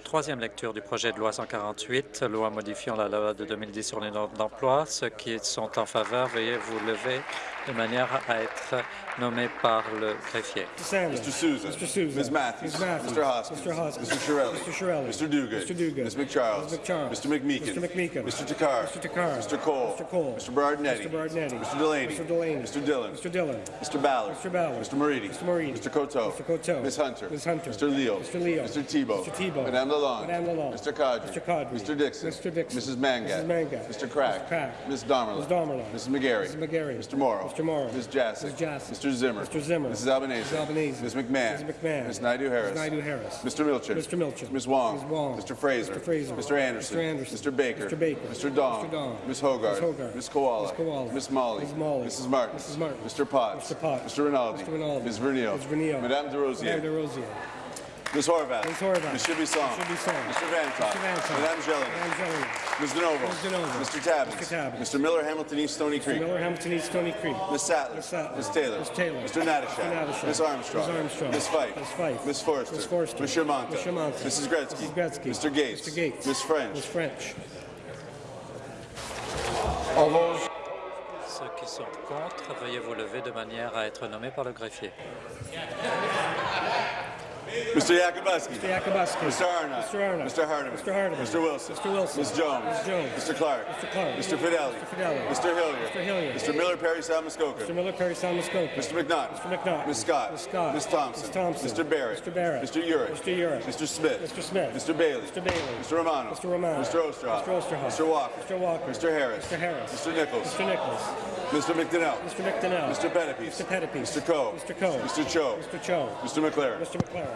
Speaker 4: troisième lecture du projet de loi 148, loi modifiant la loi de 2010 sur les normes d'emploi. Ceux qui sont en faveur, veuillez vous lever de manière à être nommés par le greffier.
Speaker 6: Sanders.
Speaker 7: Mr. Souza.
Speaker 6: Mr. Souza.
Speaker 7: Ms. Matthews.
Speaker 6: Ms. Matthews.
Speaker 7: Mr. Hoskins.
Speaker 6: Mr. Hoskins.
Speaker 7: Mr. Shirelli.
Speaker 6: Mr. Shirelli.
Speaker 7: Mr. Duguid.
Speaker 6: Mr. Duguid.
Speaker 7: Ms. McCharles.
Speaker 6: Ms. McCharles.
Speaker 7: Mr. McMeekin.
Speaker 6: Mr. McMeekin.
Speaker 7: Mr. Takar.
Speaker 6: Mr. Takar.
Speaker 7: Mr. Cole.
Speaker 6: Mr. Cole.
Speaker 7: Mr. Berardinetti.
Speaker 6: Mr. Berardinetti.
Speaker 7: Mr. Delaney.
Speaker 6: Mr. Delaney.
Speaker 7: Mr. Dillon.
Speaker 6: Mr. Dillon.
Speaker 7: Mr. Ballard.
Speaker 6: Mr. Ballard.
Speaker 7: Mr. Moridi.
Speaker 6: Mr. Moridi.
Speaker 7: Mr. Coteau.
Speaker 6: Mr. Coteau.
Speaker 7: Ms. Hunter.
Speaker 6: Ms. Hunter.
Speaker 7: Mr. Leo.
Speaker 6: Mr. Leo.
Speaker 7: Mr. Tebow.
Speaker 6: Mr. Tebow.
Speaker 7: Madame Lalonde.
Speaker 6: Madame Lalonde.
Speaker 7: Mr. Kadri.
Speaker 6: Mr. Kadri.
Speaker 7: Mr. Dixon.
Speaker 6: Mr. Dixon.
Speaker 7: Mrs. Mangat.
Speaker 6: Mrs. Mangat.
Speaker 7: Mr. Crack.
Speaker 6: Mr. Crack.
Speaker 7: Ms. Domerla.
Speaker 6: Ms.
Speaker 7: McGarry.
Speaker 6: Mrs. McGarry.
Speaker 7: Mr. Morrow.
Speaker 6: Mr. Morrow.
Speaker 7: Ms. Jassic.
Speaker 6: Ms. Jassic.
Speaker 7: Mr. Zimmer.
Speaker 6: Mr. Zimmer.
Speaker 7: Mrs. Albanese.
Speaker 6: Mrs. Albanese.
Speaker 7: Ms. McMahon.
Speaker 6: Ms. McMahon.
Speaker 7: Ms. Naidu-Harris.
Speaker 6: Ms. Naidu-Harris.
Speaker 7: Mr. Milchin.
Speaker 6: Mr. Milchin.
Speaker 7: Ms. Wong.
Speaker 6: Ms. Wong.
Speaker 7: Mr. Fraser.
Speaker 6: Mr. Fraser.
Speaker 7: Mr. Anderson.
Speaker 6: Mr. Anderson.
Speaker 7: Mr. Baker.
Speaker 6: Mr. Baker.
Speaker 7: Mr. Dong.
Speaker 6: Mr. Dong.
Speaker 7: Ms. Hogarth.
Speaker 6: Ms. Hogarth.
Speaker 7: Ms. Koala.
Speaker 6: Ms. Koala.
Speaker 7: Ms. Molly.
Speaker 6: Ms. Molly.
Speaker 7: Mrs. Martin.
Speaker 6: Mrs. Martin.
Speaker 7: Mr. Potts.
Speaker 6: Mr. Potts.
Speaker 7: Mr. Rinaldi.
Speaker 6: Mr. Rinaldi.
Speaker 7: Ms. Vernio.
Speaker 6: Ms. Vernio.
Speaker 7: Madame de Rosier.
Speaker 6: Madame de Rosier.
Speaker 7: Ms. Horvath.
Speaker 6: Ms. Horvath.
Speaker 7: Mr. Bisson.
Speaker 6: Mr. Bisson.
Speaker 7: Mr. Vantop.
Speaker 6: Mr. Vantop.
Speaker 7: Madame Gelling.
Speaker 6: Madame Gelling.
Speaker 7: Ms. DeNovo.
Speaker 6: Ms. DeNovo.
Speaker 7: Mr. Tabbins.
Speaker 6: Mr. Tabbins.
Speaker 7: Mr. Miller, Hamilton East Stony Creek.
Speaker 6: Miller, Hamilton East, Stony Creek.
Speaker 7: Ms. Sattler.
Speaker 6: Ms. Sattler.
Speaker 7: Ms. Taylor.
Speaker 6: Ms. Taylor.
Speaker 7: Mr. Natashak.
Speaker 6: Mr. Natashak.
Speaker 7: Ms. Armstrong.
Speaker 6: Ms. Armstrong.
Speaker 7: Ms. Fife.
Speaker 6: Ms. Fife.
Speaker 7: Ms. Forster.
Speaker 6: Ms. Forster.
Speaker 7: Ms. Shermanta.
Speaker 6: Ms. Shermanta.
Speaker 7: Mrs. Gretzky.
Speaker 6: Mrs. Gretzky.
Speaker 7: Mr. Gates.
Speaker 6: Mr. Gates.
Speaker 7: Ms. French.
Speaker 6: Ms. French.
Speaker 5: All those
Speaker 4: Ceux qui sont contre, veuillez vous lever de manière à être nommés par le greffier.
Speaker 7: Mr. Yakubuski.
Speaker 6: Mr. Yakubuski.
Speaker 7: Mr. Arnott.
Speaker 6: Mr. Arnott.
Speaker 7: Mr. Hardeman.
Speaker 6: Mr. Hardeman.
Speaker 7: Mr. Wilson.
Speaker 6: Mr. Wilson.
Speaker 7: Ms. Jones.
Speaker 6: Ms. Jones.
Speaker 7: Mr. Clark.
Speaker 6: Mr. Clark.
Speaker 7: Mr. Fidelli.
Speaker 6: Mr. Fidelli.
Speaker 7: Mr. Hilliard.
Speaker 6: Mr. Hilliard.
Speaker 7: Mr. Miller, Perry, South Muskoka.
Speaker 6: Mr. Miller, Perry Sound, Muskoka.
Speaker 7: Mr. McNaught.
Speaker 6: Mr. McNaught.
Speaker 7: Ms. Scott.
Speaker 6: Ms. Scott.
Speaker 7: Ms. Thompson.
Speaker 6: Ms. Thompson.
Speaker 7: Mr. Barrett.
Speaker 6: Mr. Barrett.
Speaker 7: Mr. Urick.
Speaker 6: Mr. Urick.
Speaker 7: Mr. Smith.
Speaker 6: Mr. Smith.
Speaker 7: Mr. Bailey.
Speaker 6: Mr. Bailey.
Speaker 7: Mr. Romano.
Speaker 6: Mr. Romano.
Speaker 7: Mr. Osterhoff.
Speaker 6: Mr. Osterhoff.
Speaker 7: Mr. Walker.
Speaker 6: Mr. Walker.
Speaker 7: Mr. Harris.
Speaker 6: Mr. Harris.
Speaker 7: Mr. Nichols.
Speaker 6: Mr. Nichols.
Speaker 7: Mr. McDonnell.
Speaker 6: Mr. McDonnell.
Speaker 7: Mr. Pettipies.
Speaker 6: Mr. Pettipies.
Speaker 7: Mr. Coe.
Speaker 6: Mr. Coe.
Speaker 7: Mr. Cho.
Speaker 6: Mr. Cho.
Speaker 7: Mr. McLaren.
Speaker 6: Mr. McLaren.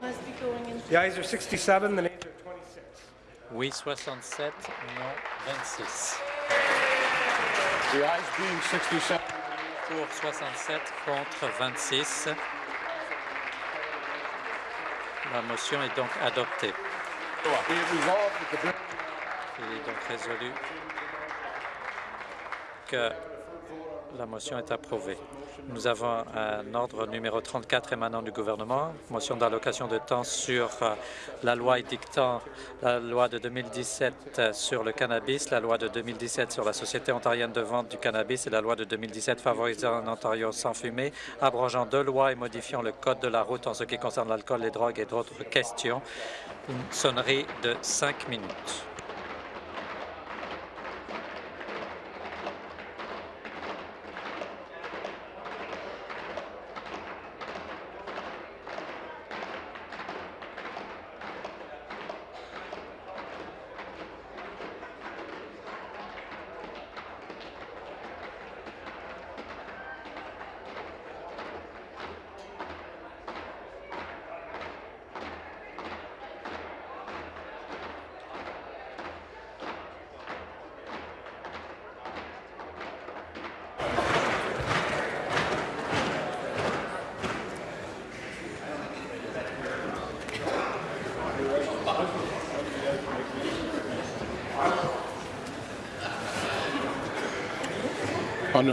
Speaker 6: The ayes are 67, the nays are 26.
Speaker 4: Oui, 67, non, 26.
Speaker 5: the ayes being 67,
Speaker 4: Pour 67, contre 26. La motion est donc adoptée. Il est donc résolu que la motion est approuvée. Nous avons un ordre numéro 34 émanant du gouvernement, motion d'allocation de temps sur euh, la loi édictant la loi de 2017 sur le cannabis, la loi de 2017 sur la Société ontarienne de vente du cannabis et la loi de 2017 favorisant un Ontario sans fumée, abrogeant deux lois et modifiant le code de la route en ce qui concerne l'alcool, les drogues et d'autres questions. Une sonnerie de cinq minutes.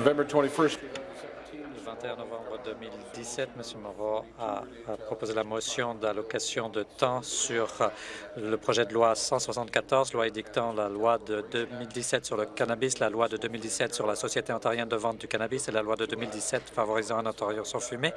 Speaker 5: November 21st,
Speaker 4: Le 21 novembre 2017, M. Moreau a, a proposé la motion d'allocation de temps sur euh, le projet de loi 174, loi édictant la loi de 2017 sur le cannabis, la loi de 2017 sur la Société ontarienne de vente du cannabis et la loi de 2017 favorisant un Ontario sans fumée,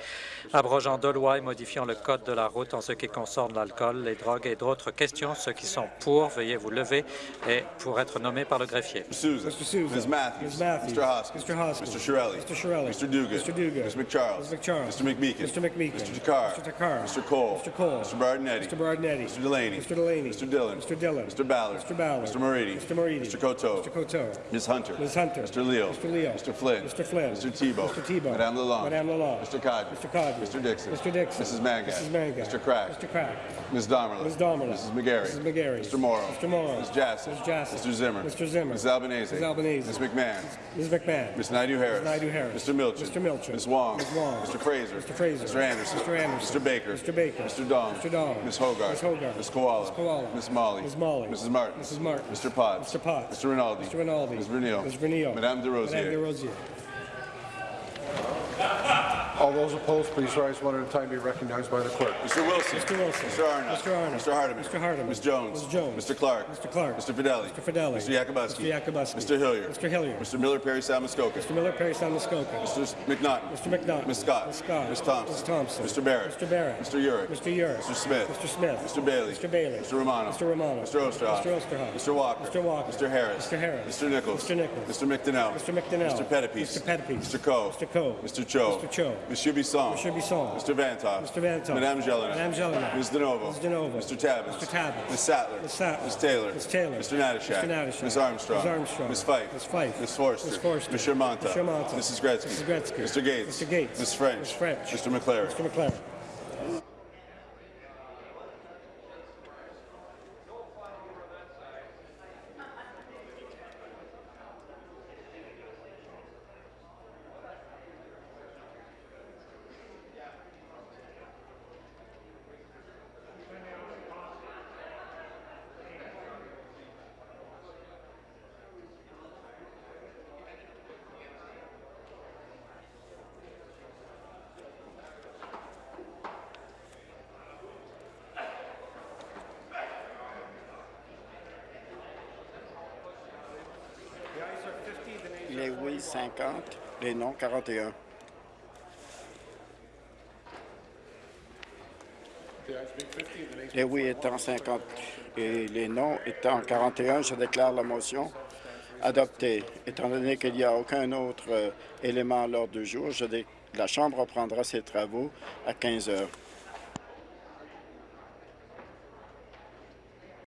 Speaker 4: abrogeant deux lois et modifiant le code de la route en ce qui concerne l'alcool, les drogues et d'autres questions. Ceux qui sont pour, veuillez vous lever et pour être nommés par le greffier.
Speaker 7: Souza.
Speaker 6: Mr. Souza.
Speaker 7: Ms. Matthews.
Speaker 6: Ms. Matthews.
Speaker 7: Mr. Hoskins.
Speaker 6: Mr. Hoskins.
Speaker 7: Mr. Shirelli.
Speaker 6: Mr. Shirelli.
Speaker 7: Mr. Duguid.
Speaker 6: Mr. Duguid.
Speaker 7: Ms. McCharles.
Speaker 6: Ms. McCharles.
Speaker 7: Mr. McMeekin.
Speaker 6: Mr. McMeekin.
Speaker 7: Mr. Takar.
Speaker 6: Mr. Takar.
Speaker 7: Mr. Cole.
Speaker 6: Mr. Cole.
Speaker 7: Mr. Bardinetti.
Speaker 6: Mr. Bardinetti.
Speaker 7: Mr. Delaney.
Speaker 6: Mr. Delaney.
Speaker 7: Mr. Dillon.
Speaker 6: Mr. Dillon.
Speaker 7: Mr. Ballard.
Speaker 6: Mr. Ballard.
Speaker 7: Mr. Moridi.
Speaker 6: Mr. Moridi.
Speaker 7: Mr. Coteau.
Speaker 6: Mr. Coteau.
Speaker 7: Ms. Hunter.
Speaker 6: Ms. Hunter.
Speaker 7: Mr. Leo.
Speaker 6: Mr. Leo.
Speaker 7: Mr. Flynn.
Speaker 6: Mr. Flynn.
Speaker 7: Mr. Tebow.
Speaker 6: Mr. Tebow.
Speaker 7: Madame Lalonde.
Speaker 6: Madame Lalonde.
Speaker 7: Mr. Cadre.
Speaker 6: Mr. Cadre.
Speaker 7: Mr. Dixon.
Speaker 6: Mr. Dixon.
Speaker 7: Mrs. Mangat.
Speaker 6: Mrs. Mangat.
Speaker 7: Mr. Crack.
Speaker 6: Mr. Crack.
Speaker 7: Ms. Damerla.
Speaker 6: Ms. Damerla.
Speaker 7: Mrs. McGarry.
Speaker 6: Mrs. McGarry.
Speaker 7: Mr. Morrow.
Speaker 6: Mr. Morrow.
Speaker 7: Ms. Jassy.
Speaker 6: Ms. Jassy.
Speaker 7: Mr. Zimmer.
Speaker 6: Mr. Zimmer.
Speaker 7: Ms. Albanese.
Speaker 6: Ms. Albanese.
Speaker 7: Ms. McMahon.
Speaker 6: Ms. McMahon.
Speaker 7: Ms. Naidu-Harris.
Speaker 6: Ms. Naidu-Harris.
Speaker 7: Mr. Milchin.
Speaker 6: Mr. Milchin.
Speaker 7: Ms. Wong.
Speaker 6: Ms. Wong.
Speaker 7: Mr. Fraser.
Speaker 6: Mr. Fraser.
Speaker 7: Mr. Anderson.
Speaker 6: Mr. Anderson.
Speaker 7: Mr. Baker.
Speaker 6: Mr. Baker.
Speaker 7: Mr. Dong.
Speaker 6: Mr. Dong.
Speaker 7: Ms. Hogarth.
Speaker 6: Ms. Hogarth.
Speaker 7: Ms. Koala.
Speaker 6: Ms. Koala.
Speaker 7: Ms. Molly.
Speaker 6: Ms. Molly.
Speaker 7: Mrs. Martin.
Speaker 6: Mrs. Martin.
Speaker 7: Mr. Potts.
Speaker 6: Mr. Potts.
Speaker 7: Mr. Rinaldi.
Speaker 6: Mr. Rinaldi.
Speaker 7: Ms. Vernio.
Speaker 6: Ms. Vernio.
Speaker 7: Madame Des Rosiers.
Speaker 6: Madame Desrosiers.
Speaker 5: All those opposed, please rise one at a time, be recognized by the clerk.
Speaker 7: Mr. Wilson.
Speaker 6: Mr. Wilson.
Speaker 7: Mr. Arnott.
Speaker 6: Mr. Arnott.
Speaker 7: Mr. Hardeman.
Speaker 6: Mr. Hardeman.
Speaker 7: Ms. Jones.
Speaker 6: Ms. Jones.
Speaker 7: Mr. Clark.
Speaker 6: Mr. Clark.
Speaker 7: Mr. Fidelli.
Speaker 6: Mr. Fidelli.
Speaker 7: Mr. Yakubowski.
Speaker 6: Mr. Yakubowski.
Speaker 7: Mr. Hillier.
Speaker 6: Mr. Hillier.
Speaker 7: Mr. Miller Perry Salmuskoka.
Speaker 6: Mr. Miller, Perry Salmuskoka.
Speaker 7: Mr. McNaughton.
Speaker 6: Mr. McNaught.
Speaker 7: Ms. Scott.
Speaker 6: Ms. Scott.
Speaker 7: Ms. Thompson.
Speaker 6: Ms. Thompson.
Speaker 7: Mr. Barrett.
Speaker 6: Mr. Barrett.
Speaker 7: Mr. Urick.
Speaker 6: Mr. Urick.
Speaker 7: Mr. Smith.
Speaker 6: Mr. Smith.
Speaker 7: Mr. Bailey.
Speaker 6: Mr. Bailey.
Speaker 7: Mr. Romano.
Speaker 6: Mr. Romano.
Speaker 7: Mr. Osterhoff.
Speaker 6: Mr. Osterhoff.
Speaker 7: Mr. Walker.
Speaker 6: Mr. Walker.
Speaker 7: Mr. Harris.
Speaker 6: Mr. Harris.
Speaker 7: Mr. Nichols.
Speaker 6: Mr. Nichols.
Speaker 7: Mr. McDonnell.
Speaker 6: Mr. McDonnell.
Speaker 7: Mr. Pettipies.
Speaker 6: Mr. Pettipies.
Speaker 7: Mr. Coe.
Speaker 6: Mr. Coe.
Speaker 7: Mr. Cho.
Speaker 6: Mr. Cho.
Speaker 7: Monsieur Bisson.
Speaker 6: Monsieur Bisson.
Speaker 7: Mr. Vantoff.
Speaker 6: Mr. Vantoff.
Speaker 7: Madame Jelena.
Speaker 6: Madame Jelena.
Speaker 7: Ms. DeNovo.
Speaker 6: Ms. DeNovo.
Speaker 7: Mr. Tabbins.
Speaker 6: Mr. Tabbins.
Speaker 7: Ms. Sattler.
Speaker 6: Ms. Sattler.
Speaker 7: Ms. Taylor.
Speaker 6: Ms. Taylor.
Speaker 7: Mr. Natashak.
Speaker 6: Mr. Natashak.
Speaker 7: Ms. Armstrong.
Speaker 6: Ms. Armstrong.
Speaker 7: Ms. Fife.
Speaker 6: Ms. Fife.
Speaker 7: Ms. Forster.
Speaker 6: Ms. Forster.
Speaker 7: Mr. Monta.
Speaker 6: Mr. Monta.
Speaker 7: Mrs. Gretzky.
Speaker 6: Mrs. Gretzky.
Speaker 7: Mr. Gates.
Speaker 6: Mr. Gates.
Speaker 7: Ms. French.
Speaker 6: Ms. French.
Speaker 7: Mr. McLaren.
Speaker 6: Mr. McLaren.
Speaker 8: 41. Les oui étant 50 et les non étant 41, je déclare la motion adoptée. Étant donné qu'il n'y a aucun autre euh, élément à l'ordre du jour, la Chambre reprendra ses travaux à 15 heures.